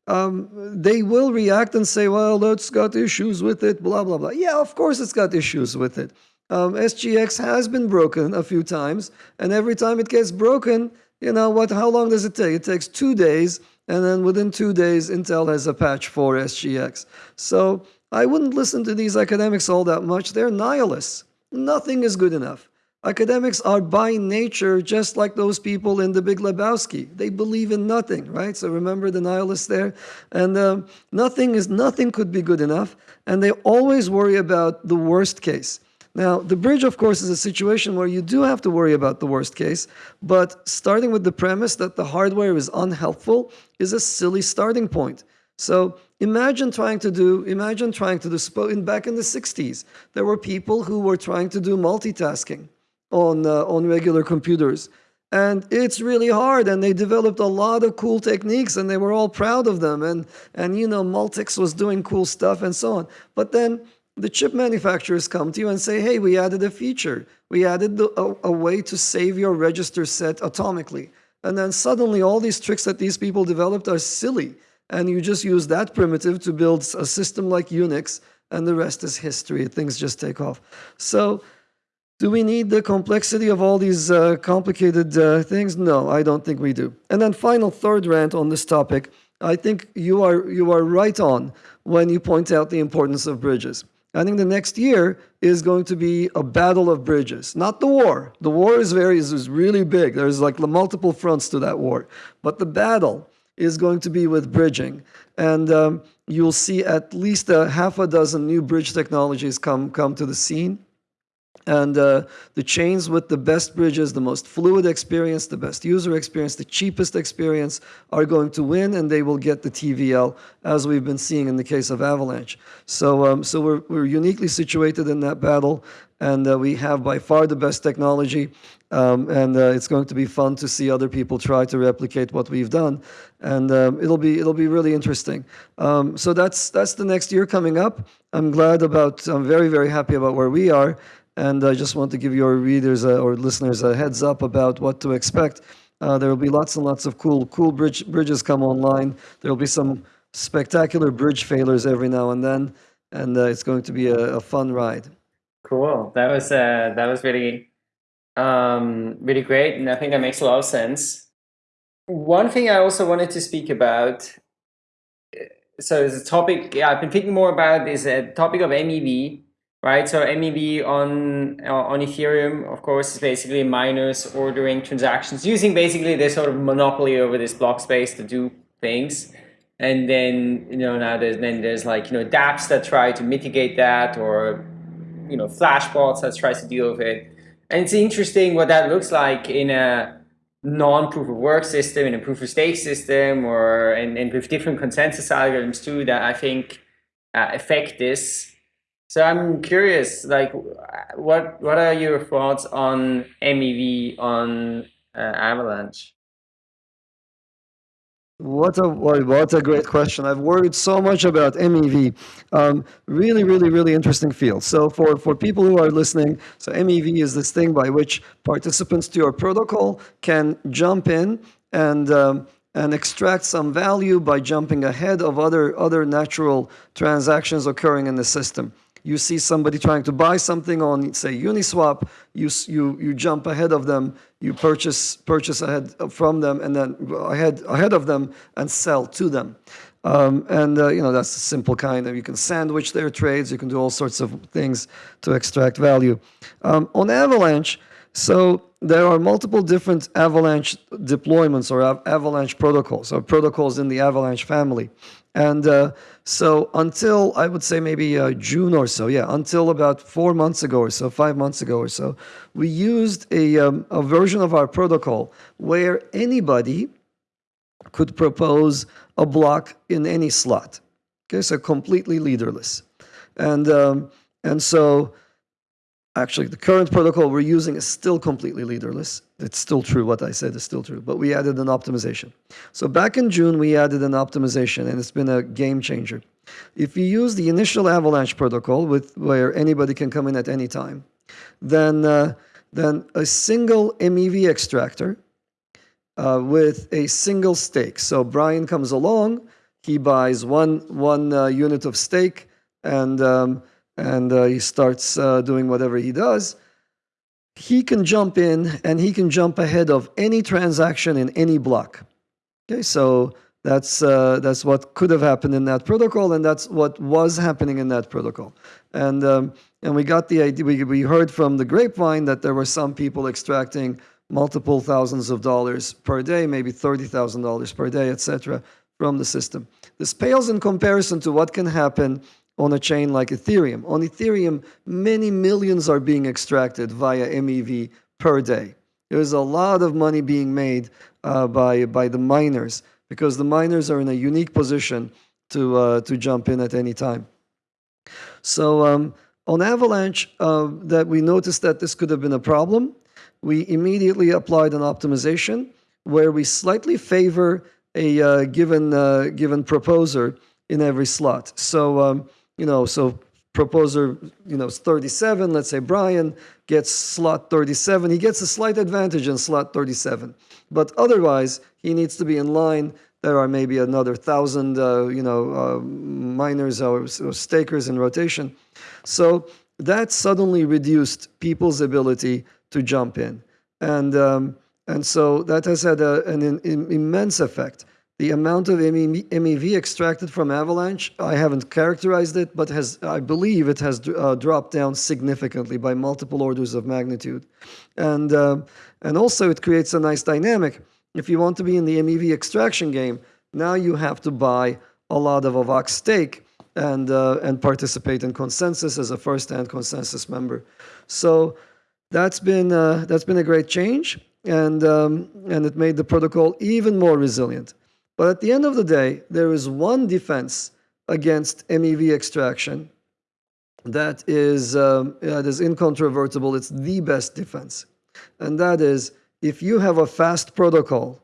Um, they will react and say, well, that's got issues with it, blah, blah, blah. Yeah, of course it's got issues with it. Um, SGX has been broken a few times, and every time it gets broken, you know what? How long does it take? It takes two days, and then within two days, Intel has a patch for SGX. So I wouldn't listen to these academics all that much. They're nihilists. Nothing is good enough. Academics are by nature just like those people in the Big Lebowski. They believe in nothing, right? So remember the nihilists there, and um, nothing is nothing could be good enough, and they always worry about the worst case. Now, the bridge, of course, is a situation where you do have to worry about the worst case, but starting with the premise that the hardware is unhelpful is a silly starting point. So imagine trying to do, imagine trying to do, in, back in the 60s, there were people who were trying to do multitasking on, uh, on regular computers. And it's really hard, and they developed a lot of cool techniques, and they were all proud of them. And, and you know, Multics was doing cool stuff and so on. But then the chip manufacturers come to you and say, hey, we added a feature. We added the, a, a way to save your register set atomically. And then suddenly all these tricks that these people developed are silly. And you just use that primitive to build a system like Unix, and the rest is history. Things just take off. So do we need the complexity of all these uh, complicated uh, things? No, I don't think we do. And then final third rant on this topic. I think you are, you are right on when you point out the importance of bridges. I think the next year is going to be a battle of bridges, not the war. The war is very is really big. There's like multiple fronts to that war, but the battle is going to be with bridging, and um, you'll see at least a half a dozen new bridge technologies come come to the scene. And uh, the chains with the best bridges, the most fluid experience, the best user experience, the cheapest experience are going to win and they will get the TVL as we've been seeing in the case of Avalanche. So, um, so we're, we're uniquely situated in that battle and uh, we have by far the best technology. Um, and uh, it's going to be fun to see other people try to replicate what we've done, and um, it'll be it'll be really interesting. Um, so that's that's the next year coming up. I'm glad about. I'm very very happy about where we are, and I just want to give your readers uh, or listeners a heads up about what to expect. Uh, there will be lots and lots of cool, cool bridge, bridges come online. There will be some spectacular bridge failures every now and then, and uh, it's going to be a, a, fun ride. Cool. That was uh, that was really um, really great, and I think that makes a lot of sense. One thing I also wanted to speak about. Uh, so, the topic yeah, I've been thinking more about is a topic of MEV right? So MEV on uh, on Ethereum, of course, is basically miners ordering transactions using basically this sort of monopoly over this block space to do things. And then you know now there's then there's like you know DApps that try to mitigate that, or you know Flashbots that tries to deal with it. And it's interesting what that looks like in a non-proof of work system, in a proof of stake system, or and, and with different consensus algorithms too that I think uh, affect this. So I'm curious, like, what what are your thoughts on MEV on uh, Avalanche? What a what a great question! I've worried so much about MEV. Um, really, really, really interesting field. So for for people who are listening, so MEV is this thing by which participants to your protocol can jump in and um, and extract some value by jumping ahead of other other natural transactions occurring in the system you see somebody trying to buy something on, say, Uniswap, you, you, you jump ahead of them, you purchase, purchase ahead from them, and then ahead, ahead of them and sell to them. Um, and, uh, you know, that's a simple kind of, you can sandwich their trades, you can do all sorts of things to extract value. Um, on Avalanche, so there are multiple different Avalanche deployments or Avalanche protocols, or protocols in the Avalanche family. And uh, so until I would say maybe uh, June or so, yeah, until about four months ago or so, five months ago or so, we used a, um, a version of our protocol where anybody could propose a block in any slot. Okay, so completely leaderless. And, um, and so Actually, the current protocol we're using is still completely leaderless. It's still true, what I said is still true, but we added an optimization. So back in June, we added an optimization, and it's been a game changer. If you use the initial Avalanche protocol, with where anybody can come in at any time, then, uh, then a single MEV extractor uh, with a single stake. So Brian comes along, he buys one, one uh, unit of stake, and um, and uh, he starts uh, doing whatever he does, he can jump in and he can jump ahead of any transaction in any block. Okay, so that's uh, that's what could have happened in that protocol, and that's what was happening in that protocol. And um, and we got the idea. We we heard from the grapevine that there were some people extracting multiple thousands of dollars per day, maybe thirty thousand dollars per day, etc., from the system. This pales in comparison to what can happen on a chain like Ethereum. On Ethereum, many millions are being extracted via MEV per day. There's a lot of money being made uh, by by the miners because the miners are in a unique position to, uh, to jump in at any time. So um, on Avalanche, uh, that we noticed that this could have been a problem. We immediately applied an optimization where we slightly favor a uh, given uh, given proposer in every slot. So um, you know, so proposer, you know, 37. Let's say Brian gets slot 37. He gets a slight advantage in slot 37. But otherwise, he needs to be in line. There are maybe another thousand, uh, you know, uh, miners or, or stakers in rotation. So that suddenly reduced people's ability to jump in. And, um, and so that has had a, an, an immense effect. The amount of MEV extracted from Avalanche, I haven't characterized it, but has I believe it has uh, dropped down significantly by multiple orders of magnitude. And, uh, and also it creates a nice dynamic. If you want to be in the MEV extraction game, now you have to buy a lot of Avax stake and, uh, and participate in consensus as a first-hand consensus member. So that's been, uh, that's been a great change, and, um, and it made the protocol even more resilient. But at the end of the day, there is one defense against MEV extraction that is, um, that is incontrovertible. It's the best defense. And that is, if you have a fast protocol,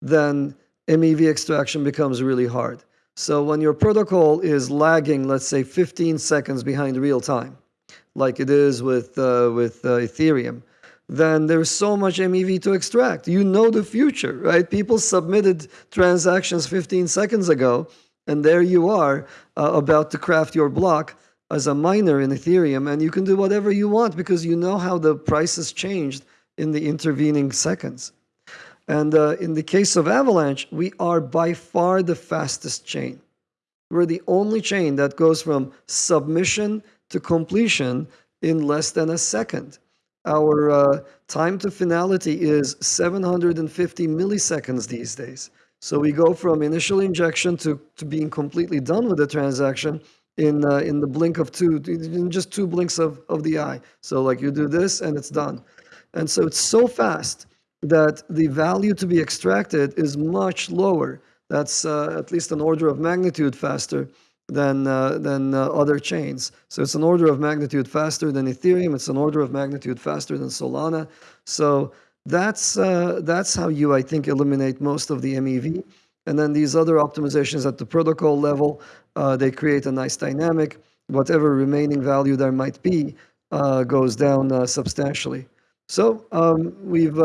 then MEV extraction becomes really hard. So when your protocol is lagging, let's say 15 seconds behind real time, like it is with, uh, with uh, Ethereum, then there's so much MEV to extract. You know the future, right? People submitted transactions 15 seconds ago, and there you are uh, about to craft your block as a miner in Ethereum, and you can do whatever you want because you know how the price has changed in the intervening seconds. And uh, in the case of Avalanche, we are by far the fastest chain. We're the only chain that goes from submission to completion in less than a second. Our uh, time to finality is 750 milliseconds these days. So we go from initial injection to, to being completely done with the transaction in uh, in the blink of two, in just two blinks of, of the eye. So like you do this and it's done. And so it's so fast that the value to be extracted is much lower. That's uh, at least an order of magnitude faster than, uh, than uh, other chains. So it's an order of magnitude faster than Ethereum. It's an order of magnitude faster than Solana. So that's, uh, that's how you, I think, eliminate most of the MEV. And then these other optimizations at the protocol level, uh, they create a nice dynamic. Whatever remaining value there might be uh, goes down uh, substantially. So um, we've,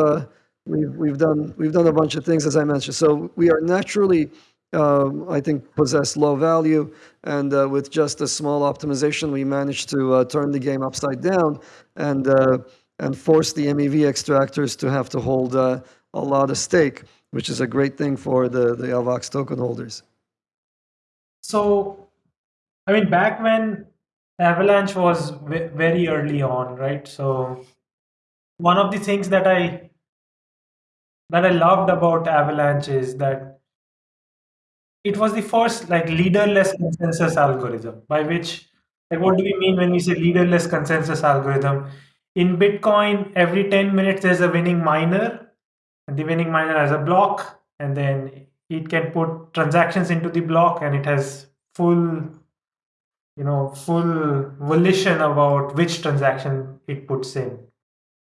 we've, we've, done, we've done a bunch of things, as I mentioned. So we are naturally uh, I think, possess low value. And uh, with just a small optimization, we managed to uh, turn the game upside down and, uh, and force the MEV extractors to have to hold uh, a lot of stake, which is a great thing for the, the Avax token holders. So, I mean, back when Avalanche was very early on, right? So, one of the things that I that I loved about Avalanche is that it was the first like leaderless consensus algorithm by which like what do we mean when we say leaderless consensus algorithm? In bitcoin every 10 minutes there's a winning miner and the winning miner has a block and then it can put transactions into the block and it has full you know full volition about which transaction it puts in.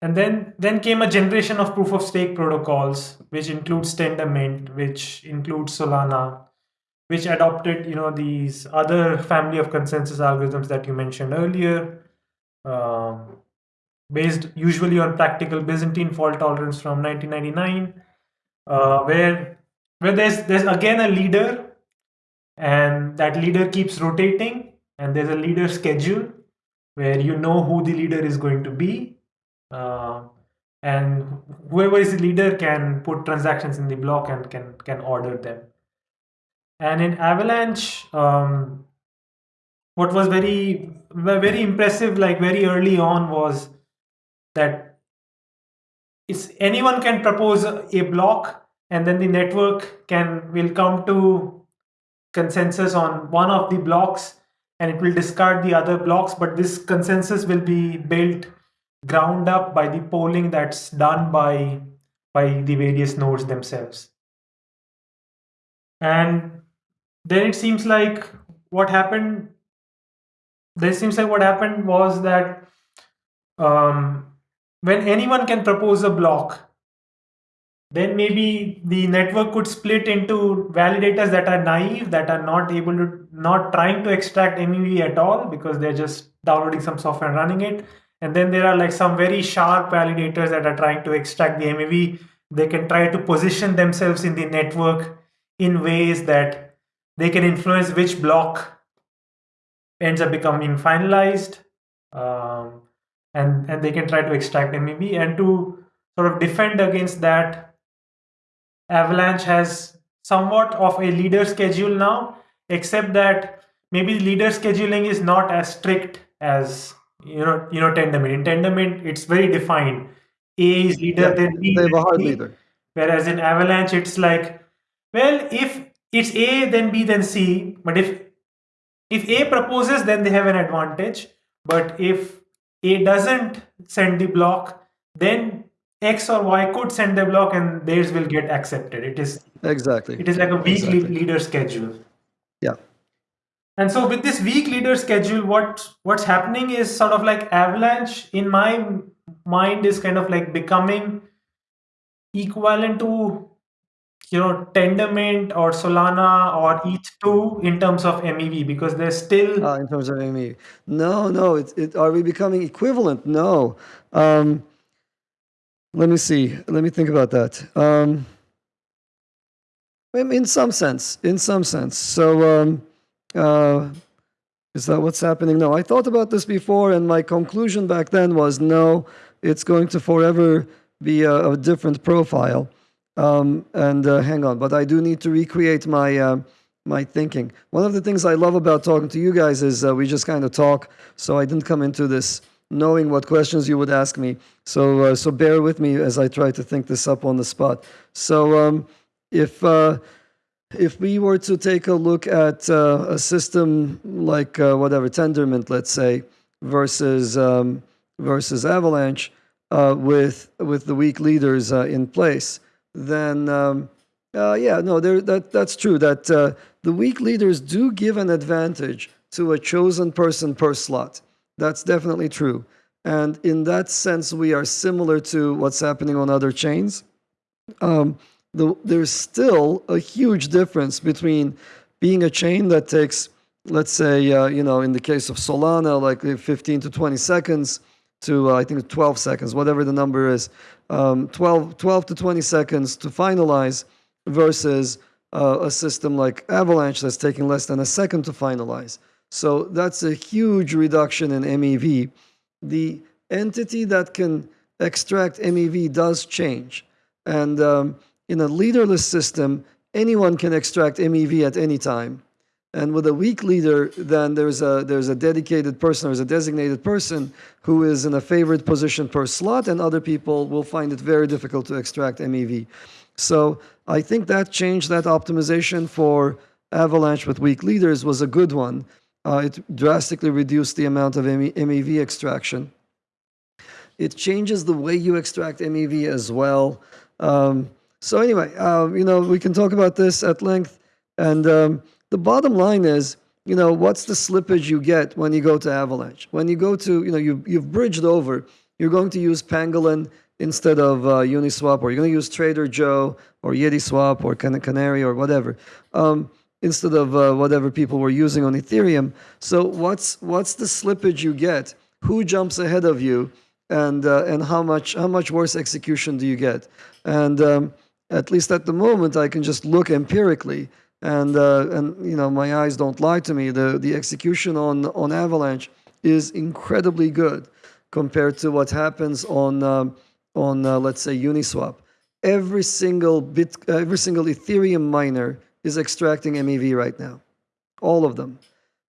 And then then came a generation of proof of stake protocols which includes tendermint which includes solana which adopted you know these other family of consensus algorithms that you mentioned earlier um, based usually on practical byzantine fault tolerance from 1999 uh, where where there's there's again a leader and that leader keeps rotating and there's a leader schedule where you know who the leader is going to be. Uh, and whoever is the leader can put transactions in the block and can can order them. And in Avalanche, um, what was very very impressive, like very early on, was that it's anyone can propose a block, and then the network can will come to consensus on one of the blocks, and it will discard the other blocks. But this consensus will be built ground up by the polling that's done by by the various nodes themselves. And then it seems like what happened this seems like what happened was that um, when anyone can propose a block then maybe the network could split into validators that are naive that are not able to not trying to extract mev at all because they're just downloading some software and running it and then there are like some very sharp validators that are trying to extract the MEV. They can try to position themselves in the network in ways that they can influence which block ends up becoming finalized. Um, and, and they can try to extract MEV. And to sort of defend against that, Avalanche has somewhat of a leader schedule now, except that maybe leader scheduling is not as strict as you know you know tendermint in tendermint it's very defined a is leader yeah, then b they a hard leader whereas in avalanche it's like well if it's a then b then c. But if if a proposes then they have an advantage. But if a doesn't send the block then x or y could send the block and theirs will get accepted. It is exactly. it is like a weak exactly. leader schedule. Yeah. And so with this weak leader schedule, what what's happening is sort of like Avalanche in my mind is kind of like becoming equivalent to you know Tendermint or Solana or ETH2 in terms of MEV because they're still uh, in terms of MEV. No, no, it, it are we becoming equivalent? No. Um, let me see. Let me think about that. Um, in some sense, in some sense. So um, uh, is that what's happening? No, I thought about this before, and my conclusion back then was no, it's going to forever be a, a different profile. Um, and uh, hang on, but I do need to recreate my uh, my thinking. One of the things I love about talking to you guys is uh, we just kind of talk. So I didn't come into this knowing what questions you would ask me. So uh, so bear with me as I try to think this up on the spot. So um, if uh, if we were to take a look at uh, a system like whatever Tendermint, let's say, versus um, versus Avalanche, with with the weak leaders in place, then um, uh, yeah, no, that that's true. That uh, the weak leaders do give an advantage to a chosen person per slot. That's definitely true. And in that sense, we are similar to what's happening on other chains. Um, the, there's still a huge difference between being a chain that takes, let's say, uh, you know, in the case of Solana, like 15 to 20 seconds to, uh, I think, 12 seconds, whatever the number is, um, 12, 12 to 20 seconds to finalize versus uh, a system like Avalanche that's taking less than a second to finalize. So that's a huge reduction in MEV. The entity that can extract MEV does change. And um, in a leaderless system, anyone can extract MEV at any time. And with a weak leader, then there's a, there's a dedicated person, there's a designated person who is in a favored position per slot, and other people will find it very difficult to extract MEV. So I think that change, that optimization for Avalanche with weak leaders was a good one. Uh, it drastically reduced the amount of MEV extraction. It changes the way you extract MEV as well. Um, so anyway, uh, you know, we can talk about this at length. And um, the bottom line is, you know, what's the slippage you get when you go to Avalanche? When you go to, you know, you, you've bridged over, you're going to use Pangolin instead of uh, Uniswap, or you're going to use Trader Joe or YetiSwap or Can Canary or whatever, um, instead of uh, whatever people were using on Ethereum. So what's what's the slippage you get? Who jumps ahead of you, and uh, and how much how much worse execution do you get? And um, at least at the moment, I can just look empirically and uh, and you know my eyes don't lie to me. The the execution on on Avalanche is incredibly good compared to what happens on um, on uh, let's say Uniswap. Every single bit, every single Ethereum miner is extracting MEV right now, all of them,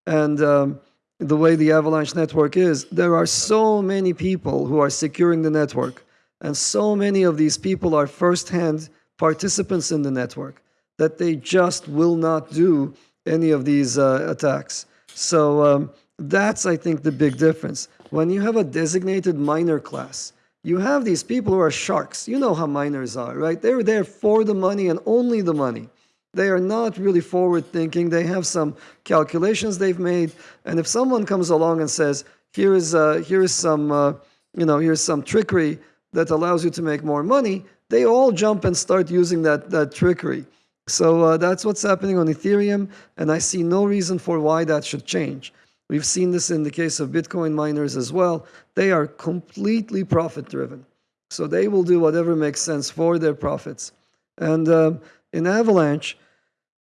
and. Um, the way the Avalanche network is, there are so many people who are securing the network, and so many of these people are first-hand participants in the network that they just will not do any of these uh, attacks. So um, that's, I think, the big difference. When you have a designated miner class, you have these people who are sharks. You know how miners are, right? They're there for the money and only the money. They are not really forward thinking. They have some calculations they've made. And if someone comes along and says, here is, uh, here is some, uh, you know, here's some trickery that allows you to make more money, they all jump and start using that, that trickery. So uh, that's what's happening on Ethereum, and I see no reason for why that should change. We've seen this in the case of Bitcoin miners as well. They are completely profit driven. So they will do whatever makes sense for their profits. And uh, in Avalanche,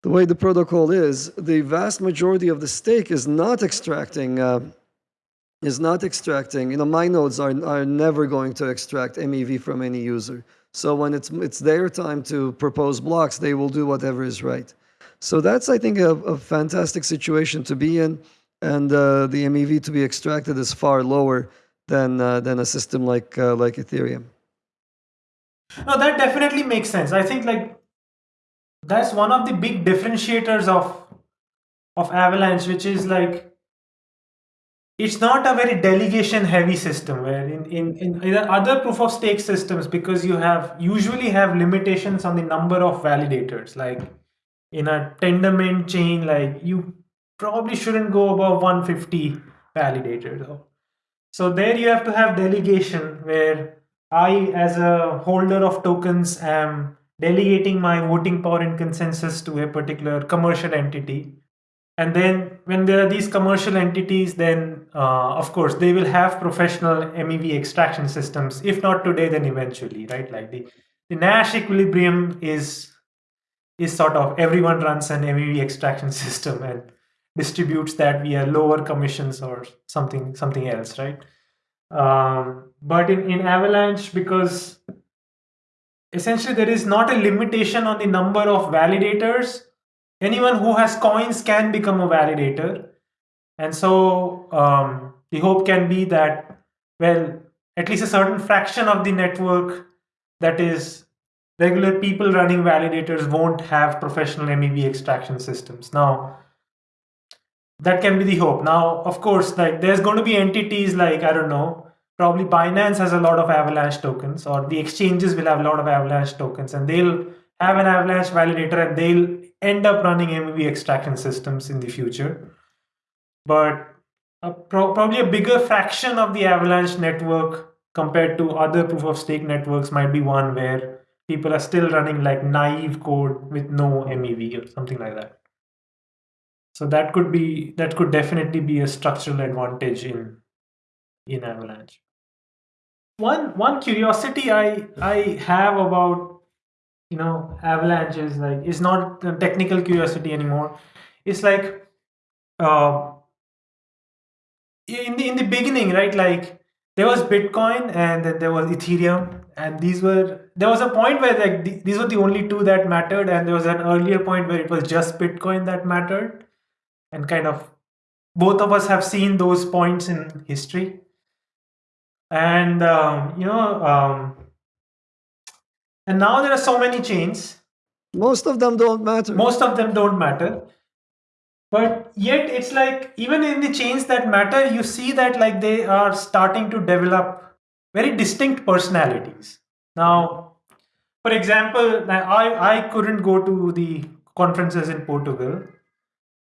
the way the protocol is, the vast majority of the stake is not extracting uh, is not extracting. You know, my nodes are, are never going to extract MEV from any user. So when it's it's their time to propose blocks, they will do whatever is right. So that's, I think, a, a fantastic situation to be in, and uh, the MEV to be extracted is far lower than uh, than a system like uh, like Ethereum. No, that definitely makes sense. I think like that's one of the big differentiators of of Avalanche, which is like it's not a very delegation heavy system where in, in, in other proof of stake systems because you have usually have limitations on the number of validators. Like in a tendermint chain like you probably shouldn't go above 150 validators. So there you have to have delegation where i as a holder of tokens am delegating my voting power and consensus to a particular commercial entity and then when there are these commercial entities, then uh, of course they will have professional MEV extraction systems. If not today, then eventually, right? Like the, the Nash equilibrium is is sort of everyone runs an MEV extraction system and distributes that via lower commissions or something something else, right? Um, but in, in Avalanche, because essentially there is not a limitation on the number of validators anyone who has coins can become a validator. And so um, the hope can be that, well, at least a certain fraction of the network that is regular people running validators won't have professional MEV extraction systems. Now, that can be the hope. Now, of course, like there's going to be entities like, I don't know, probably Binance has a lot of Avalanche tokens or the exchanges will have a lot of Avalanche tokens and they'll have an Avalanche validator and they'll end up running MEV extraction systems in the future. But a pro probably a bigger fraction of the Avalanche network compared to other proof of stake networks might be one where people are still running like naive code with no MEV or something like that. So that could be that could definitely be a structural advantage in in Avalanche. One one curiosity I I have about you know avalanche is like it's not technical curiosity anymore. It's like uh, in the in the beginning right like there was bitcoin and then there was ethereum. And these were there was a point where like th these were the only two that mattered. And there was an earlier point where it was just bitcoin that mattered. And kind of both of us have seen those points in history. And um, you know um, and now there are so many chains. Most of them don't matter. Most of them don't matter. But yet it's like even in the chains that matter, you see that like they are starting to develop very distinct personalities. Now, for example, I, I couldn't go to the conferences in Portugal,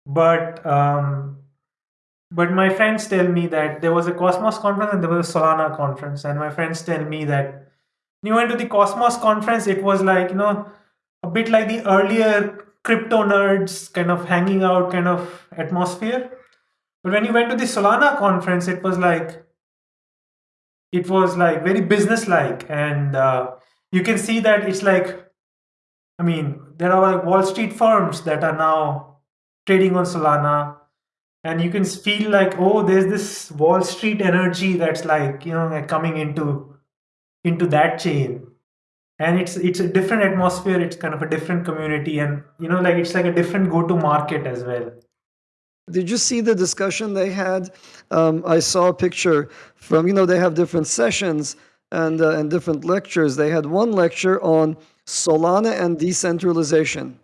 but um, but my friends tell me that there was a Cosmos conference and there was a Solana conference, and my friends tell me that you went to the Cosmos conference, it was like, you know, a bit like the earlier crypto nerds kind of hanging out kind of atmosphere. But when you went to the Solana conference, it was like, it was like very business-like. And uh, you can see that it's like I mean, there are like Wall Street firms that are now trading on Solana, and you can feel like, oh, there's this Wall Street energy that's like, you know, coming into into that chain, and it's it's a different atmosphere. It's kind of a different community, and you know, like it's like a different go-to market as well. Did you see the discussion they had? Um, I saw a picture from, you know, they have different sessions and, uh, and different lectures. They had one lecture on Solana and decentralization.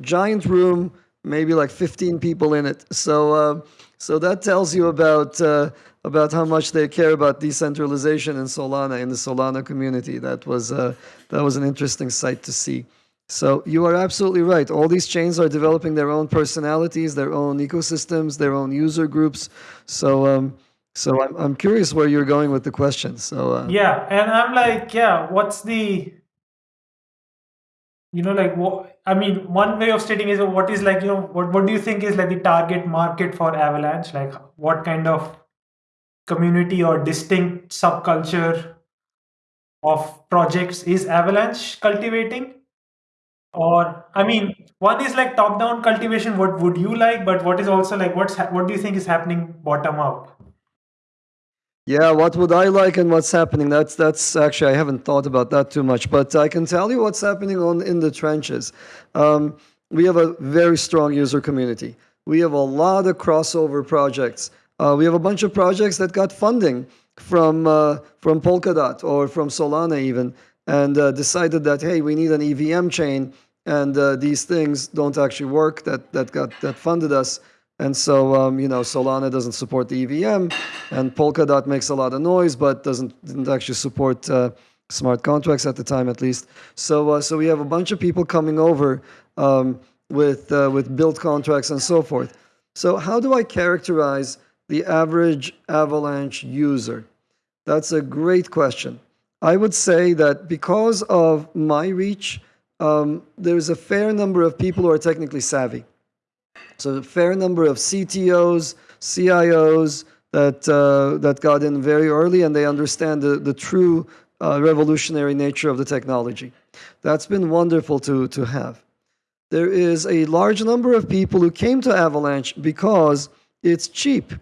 Giant room, maybe like 15 people in it. So, uh, so that tells you about, uh, about how much they care about decentralization in Solana, in the Solana community. That was, uh, that was an interesting sight to see. So you are absolutely right. All these chains are developing their own personalities, their own ecosystems, their own user groups. So, um, so I'm, I'm curious where you're going with the question. So uh, yeah, and I'm like, yeah, what's the, you know, like what? I mean, one way of stating is what is like, you know, what what do you think is like the target market for Avalanche? Like, what kind of community or distinct subculture of projects is Avalanche cultivating? or i mean one is like top down cultivation what would you like? But what is also like what's what do you think is happening bottom up yeah what would i like and what's happening? That's that's actually i haven't thought about that too much but i can tell you what's happening on in the trenches. Um, we have a very strong user community. We have a lot of crossover projects uh, we have a bunch of projects that got funding from uh, from polkadot or from solana even and uh, decided that hey, we need an EVM chain, and uh, these things don't actually work. That that got that funded us, and so um, you know Solana doesn't support the EVM, and Polkadot makes a lot of noise, but doesn't didn't actually support uh, smart contracts at the time, at least. So uh, so we have a bunch of people coming over um, with with built contracts and so forth. So how do I characterize the average Avalanche user? That's a great question. I would say that because of my reach, um, there's a fair number of people who are technically savvy. So a fair number of CTOs, CIOs that, uh, that got in very early and they understand the, the true uh, revolutionary nature of the technology. That's been wonderful to, to have. There is a large number of people who came to Avalanche because it's cheap.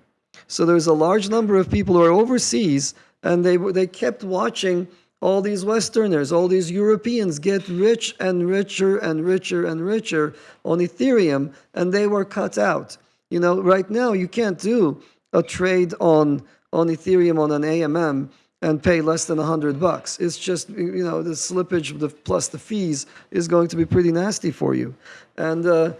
So there's a large number of people who are overseas and they they kept watching all these Westerners, all these Europeans get rich and richer and richer and richer on Ethereum, and they were cut out. You know, right now you can't do a trade on on Ethereum on an AMM and pay less than 100 bucks. It's just, you know, the slippage the, plus the fees is going to be pretty nasty for you. And uh,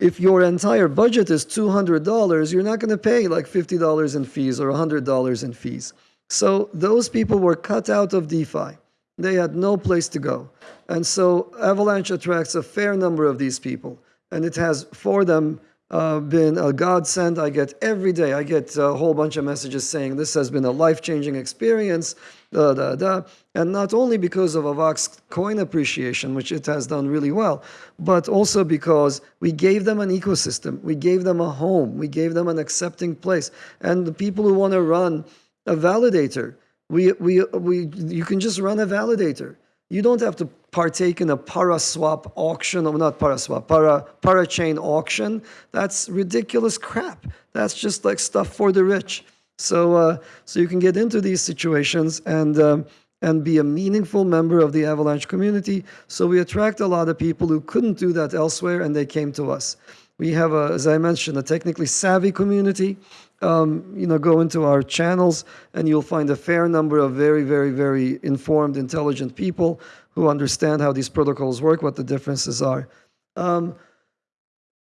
if your entire budget is $200, you're not going to pay like $50 in fees or $100 in fees. So those people were cut out of DeFi. They had no place to go. And so Avalanche attracts a fair number of these people. And it has, for them, uh, been a godsend. I get every day, I get a whole bunch of messages saying this has been a life-changing experience, da, da, da. And not only because of Avax coin appreciation, which it has done really well, but also because we gave them an ecosystem. We gave them a home. We gave them an accepting place. And the people who want to run a validator. We, we, we, you can just run a validator. You don't have to partake in a paraswap auction, or not paraswap, para, para chain auction. That's ridiculous crap. That's just like stuff for the rich. So, uh, so you can get into these situations and, um, and be a meaningful member of the Avalanche community. So we attract a lot of people who couldn't do that elsewhere, and they came to us. We have, a, as I mentioned, a technically savvy community um, you know, go into our channels and you'll find a fair number of very, very, very informed, intelligent people who understand how these protocols work, what the differences are. Um,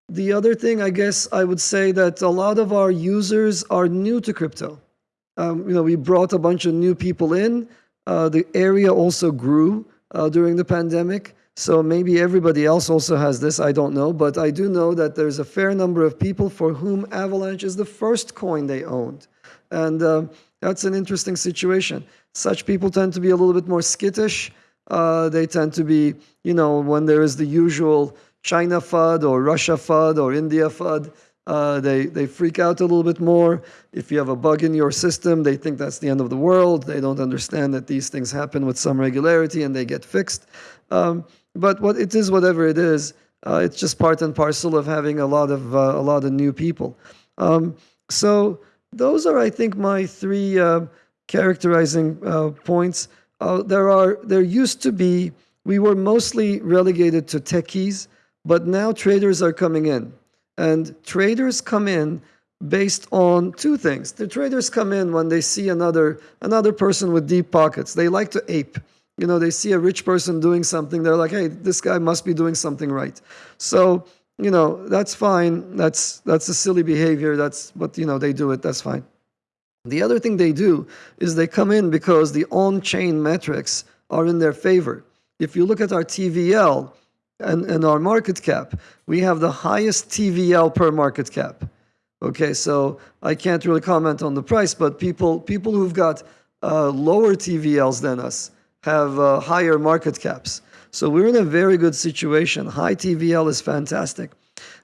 the other thing, I guess, I would say that a lot of our users are new to crypto. Um, you know, we brought a bunch of new people in. Uh, the area also grew uh, during the pandemic. So maybe everybody else also has this, I don't know, but I do know that there's a fair number of people for whom Avalanche is the first coin they owned. And uh, that's an interesting situation. Such people tend to be a little bit more skittish. Uh, they tend to be, you know, when there is the usual China FUD or Russia FUD or India FUD, uh, they, they freak out a little bit more. If you have a bug in your system, they think that's the end of the world. They don't understand that these things happen with some regularity and they get fixed. Um, but what it is, whatever it is, uh, it's just part and parcel of having a lot of uh, a lot of new people. Um, so those are, I think, my three uh, characterizing uh, points. Uh, there are there used to be we were mostly relegated to techies, but now traders are coming in, and traders come in based on two things. The traders come in when they see another another person with deep pockets. They like to ape. You know, they see a rich person doing something. They're like, "Hey, this guy must be doing something right." So you know, that's fine. That's that's a silly behavior. That's but you know they do it. That's fine. The other thing they do is they come in because the on-chain metrics are in their favor. If you look at our TVL and, and our market cap, we have the highest TVL per market cap. Okay, so I can't really comment on the price, but people people who've got uh, lower TVLs than us have uh, higher market caps. So we're in a very good situation. High TVL is fantastic.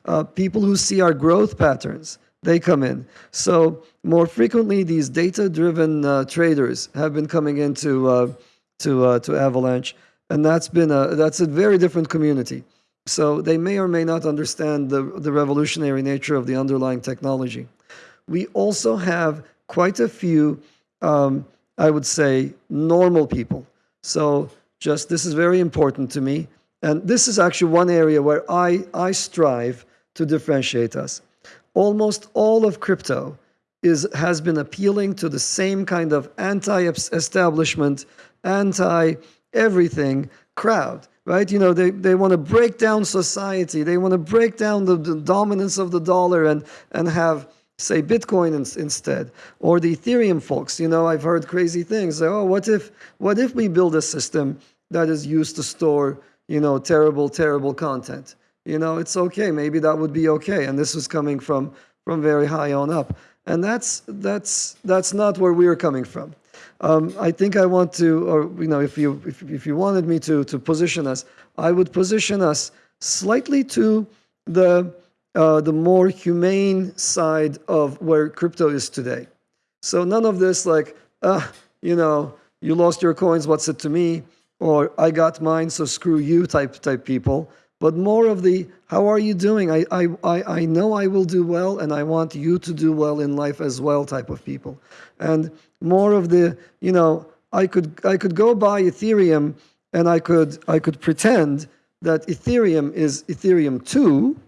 Uh, people who see our growth patterns, they come in. So more frequently, these data-driven uh, traders have been coming into uh, to uh, to Avalanche, and that's been a that's a very different community. So they may or may not understand the the revolutionary nature of the underlying technology. We also have quite a few, um, I would say, normal people. So just this is very important to me. And this is actually one area where I, I strive to differentiate us. Almost all of crypto is, has been appealing to the same kind of anti-establishment, anti-everything crowd, right? You know, they, they want to break down society. They want to break down the, the dominance of the dollar and, and have say Bitcoin in, instead, or the Ethereum folks. You know, I've heard crazy things. Like, oh, what if what if we build a system that is used to store, you know, terrible, terrible content? You know, it's okay. Maybe that would be okay. And this was coming from from very high on up. And that's that's that's not where we're coming from. Um, I think I want to, or you know, if you if, if you wanted me to to position us, I would position us slightly to the uh, the more humane side of where crypto is today. So none of this like, uh, you know, you lost your coins, what's it to me? Or I got mine, so screw you type type people. But more of the, how are you doing? I, I, I, I know I will do well and I want you to do well in life as well type of people. And more of the, you know, I could I could go buy Ethereum and I could I could pretend that Ethereum is Ethereum 2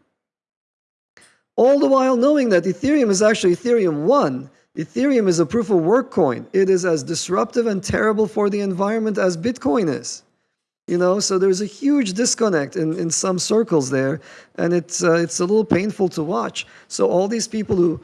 all the while knowing that Ethereum is actually Ethereum 1. Ethereum is a proof of work coin. It is as disruptive and terrible for the environment as Bitcoin is. You know, so there's a huge disconnect in, in some circles there, and it's uh, it's a little painful to watch. So all these people who,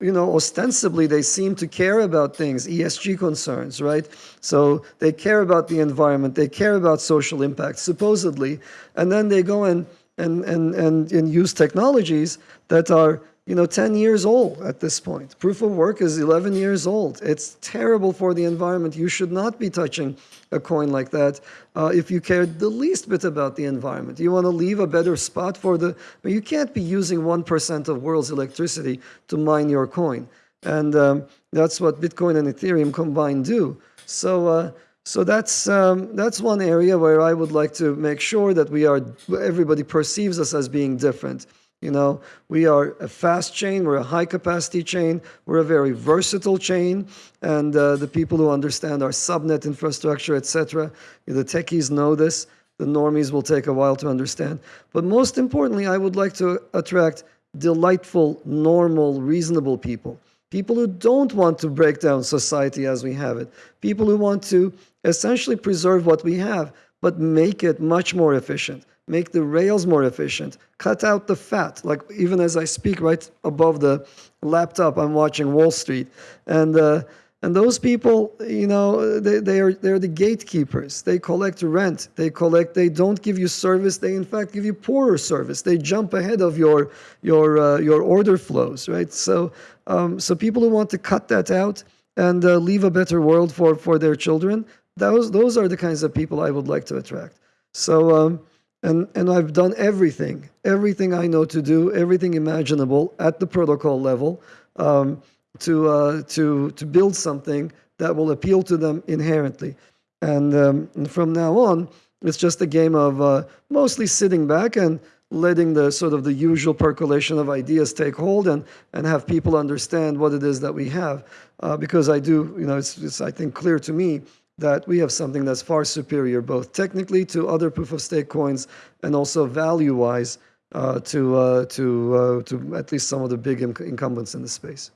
you know, ostensibly they seem to care about things, ESG concerns, right? So they care about the environment, they care about social impact, supposedly, and then they go and and, and, and, and use technologies that are you know 10 years old at this point. Proof of work is 11 years old. It's terrible for the environment. You should not be touching a coin like that uh, if you care the least bit about the environment. You want to leave a better spot for the, but you can't be using 1% of world's electricity to mine your coin. And um, that's what Bitcoin and Ethereum combined do. So uh, so that's um, that's one area where I would like to make sure that we are everybody perceives us as being different. You know, we are a fast chain, we're a high capacity chain, we're a very versatile chain, and uh, the people who understand our subnet infrastructure, etc., the techies know this. The normies will take a while to understand. But most importantly, I would like to attract delightful, normal, reasonable people people who don't want to break down society as we have it, people who want to essentially preserve what we have, but make it much more efficient, make the rails more efficient, cut out the fat. Like even as I speak right above the laptop, I'm watching Wall Street. And uh, and those people, you know, they, they are they're the gatekeepers. They collect rent. They collect. They don't give you service. They in fact give you poorer service. They jump ahead of your your uh, your order flows, right? So um, so people who want to cut that out and uh, leave a better world for for their children, those those are the kinds of people I would like to attract. So um, and and I've done everything, everything I know to do, everything imaginable at the protocol level. Um, to, uh, to, to build something that will appeal to them inherently. And, um, and from now on, It's just a game of uh, mostly sitting back and letting the sort of the usual percolation of ideas take hold and and have people understand what it is that we have. Uh, because I do, you know, it's, it's I think clear to me that we have something that's far superior, both technically to other proof of stake coins and also value wise uh, to uh, to uh, to at least some of the big incumbents in the space.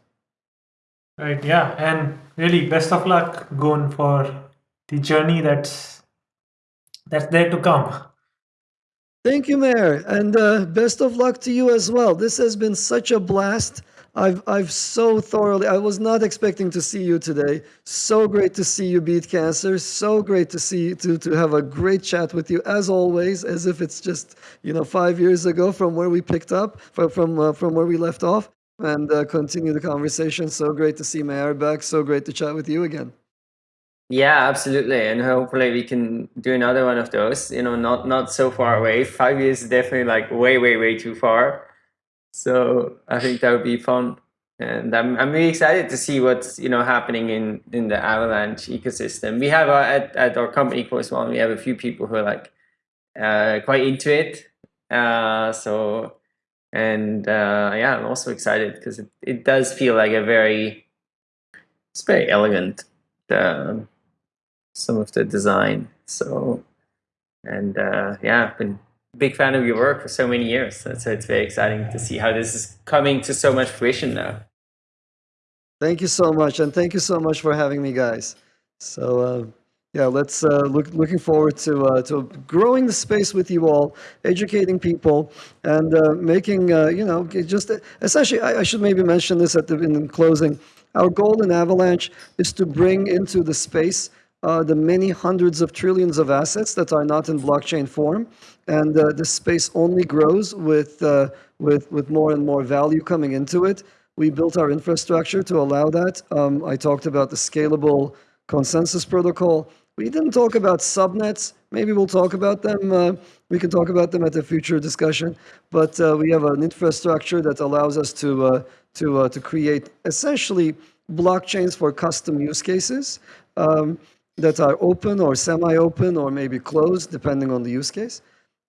Right. Yeah, and really, best of luck going for the journey that's that's there to come. Thank you, Meher, and uh, best of luck to you as well. This has been such a blast. I've I've so thoroughly. I was not expecting to see you today. So great to see you beat cancer. So great to see to to have a great chat with you as always, as if it's just you know five years ago from where we picked up from from uh, from where we left off, and uh, continue the conversation. So great to see Meher back. So great to chat with you again. Yeah, absolutely, and hopefully we can do another one of those. You know, not not so far away. Five years is definitely like way way way too far. So I think that would be fun. And I'm, I'm really excited to see what's you know happening in, in the Avalanche ecosystem. We have uh, at, at our company Chorus One, we have a few people who are like uh, quite into it. Uh, so and uh, yeah, I'm also excited because it, it does feel like a very it's very elegant um, some of the design. So and uh, yeah, I've been big fan of your work for so many years. So it's very exciting to see how this is coming to so much fruition now. Thank you so much, and thank you so much for having me, guys. So uh, yeah, let's uh, look looking forward to uh, to growing the space with you all, educating people, and uh, making uh, you know just essentially. I, I, should maybe mention this at the in closing. Our goal in Avalanche is to bring into the space uh, the many hundreds of trillions of assets that are not in blockchain form. And uh, this space only grows with, uh, with, with more and more value coming into it. We built our infrastructure to allow that. Um, I talked about the scalable consensus protocol. We didn't talk about subnets. Maybe we'll talk about them. Uh, we can talk about them at a future discussion. But uh, we have an infrastructure that allows us to, uh, to, uh, to create essentially blockchains for custom use cases. Um, that are open or semi-open or maybe closed, depending on the use case,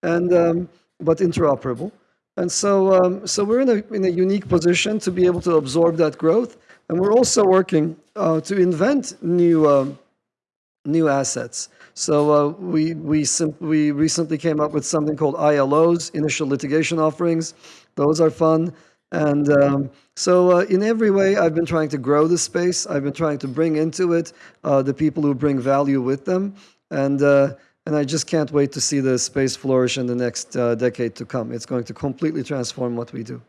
and um, but interoperable. And so, um, so we're in a, in a unique position to be able to absorb that growth. And we're also working uh, to invent new, um, new assets. So uh, we, we, we recently came up with something called ILOs, Initial Litigation Offerings. Those are fun. And um, so, uh, in every way, I've been trying to grow the space. I've been trying to bring into it uh, the people who bring value with them. And, uh, and I just can't wait to see the space flourish in the next uh, decade to come. It's going to completely transform what we do.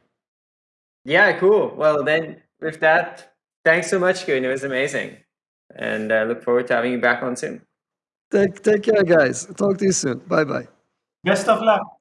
Yeah, cool. Well, then, with that, thanks so much, Koen. It was amazing. And I look forward to having you back on soon. Take, take care, guys. Talk to you soon. Bye bye. Best of luck.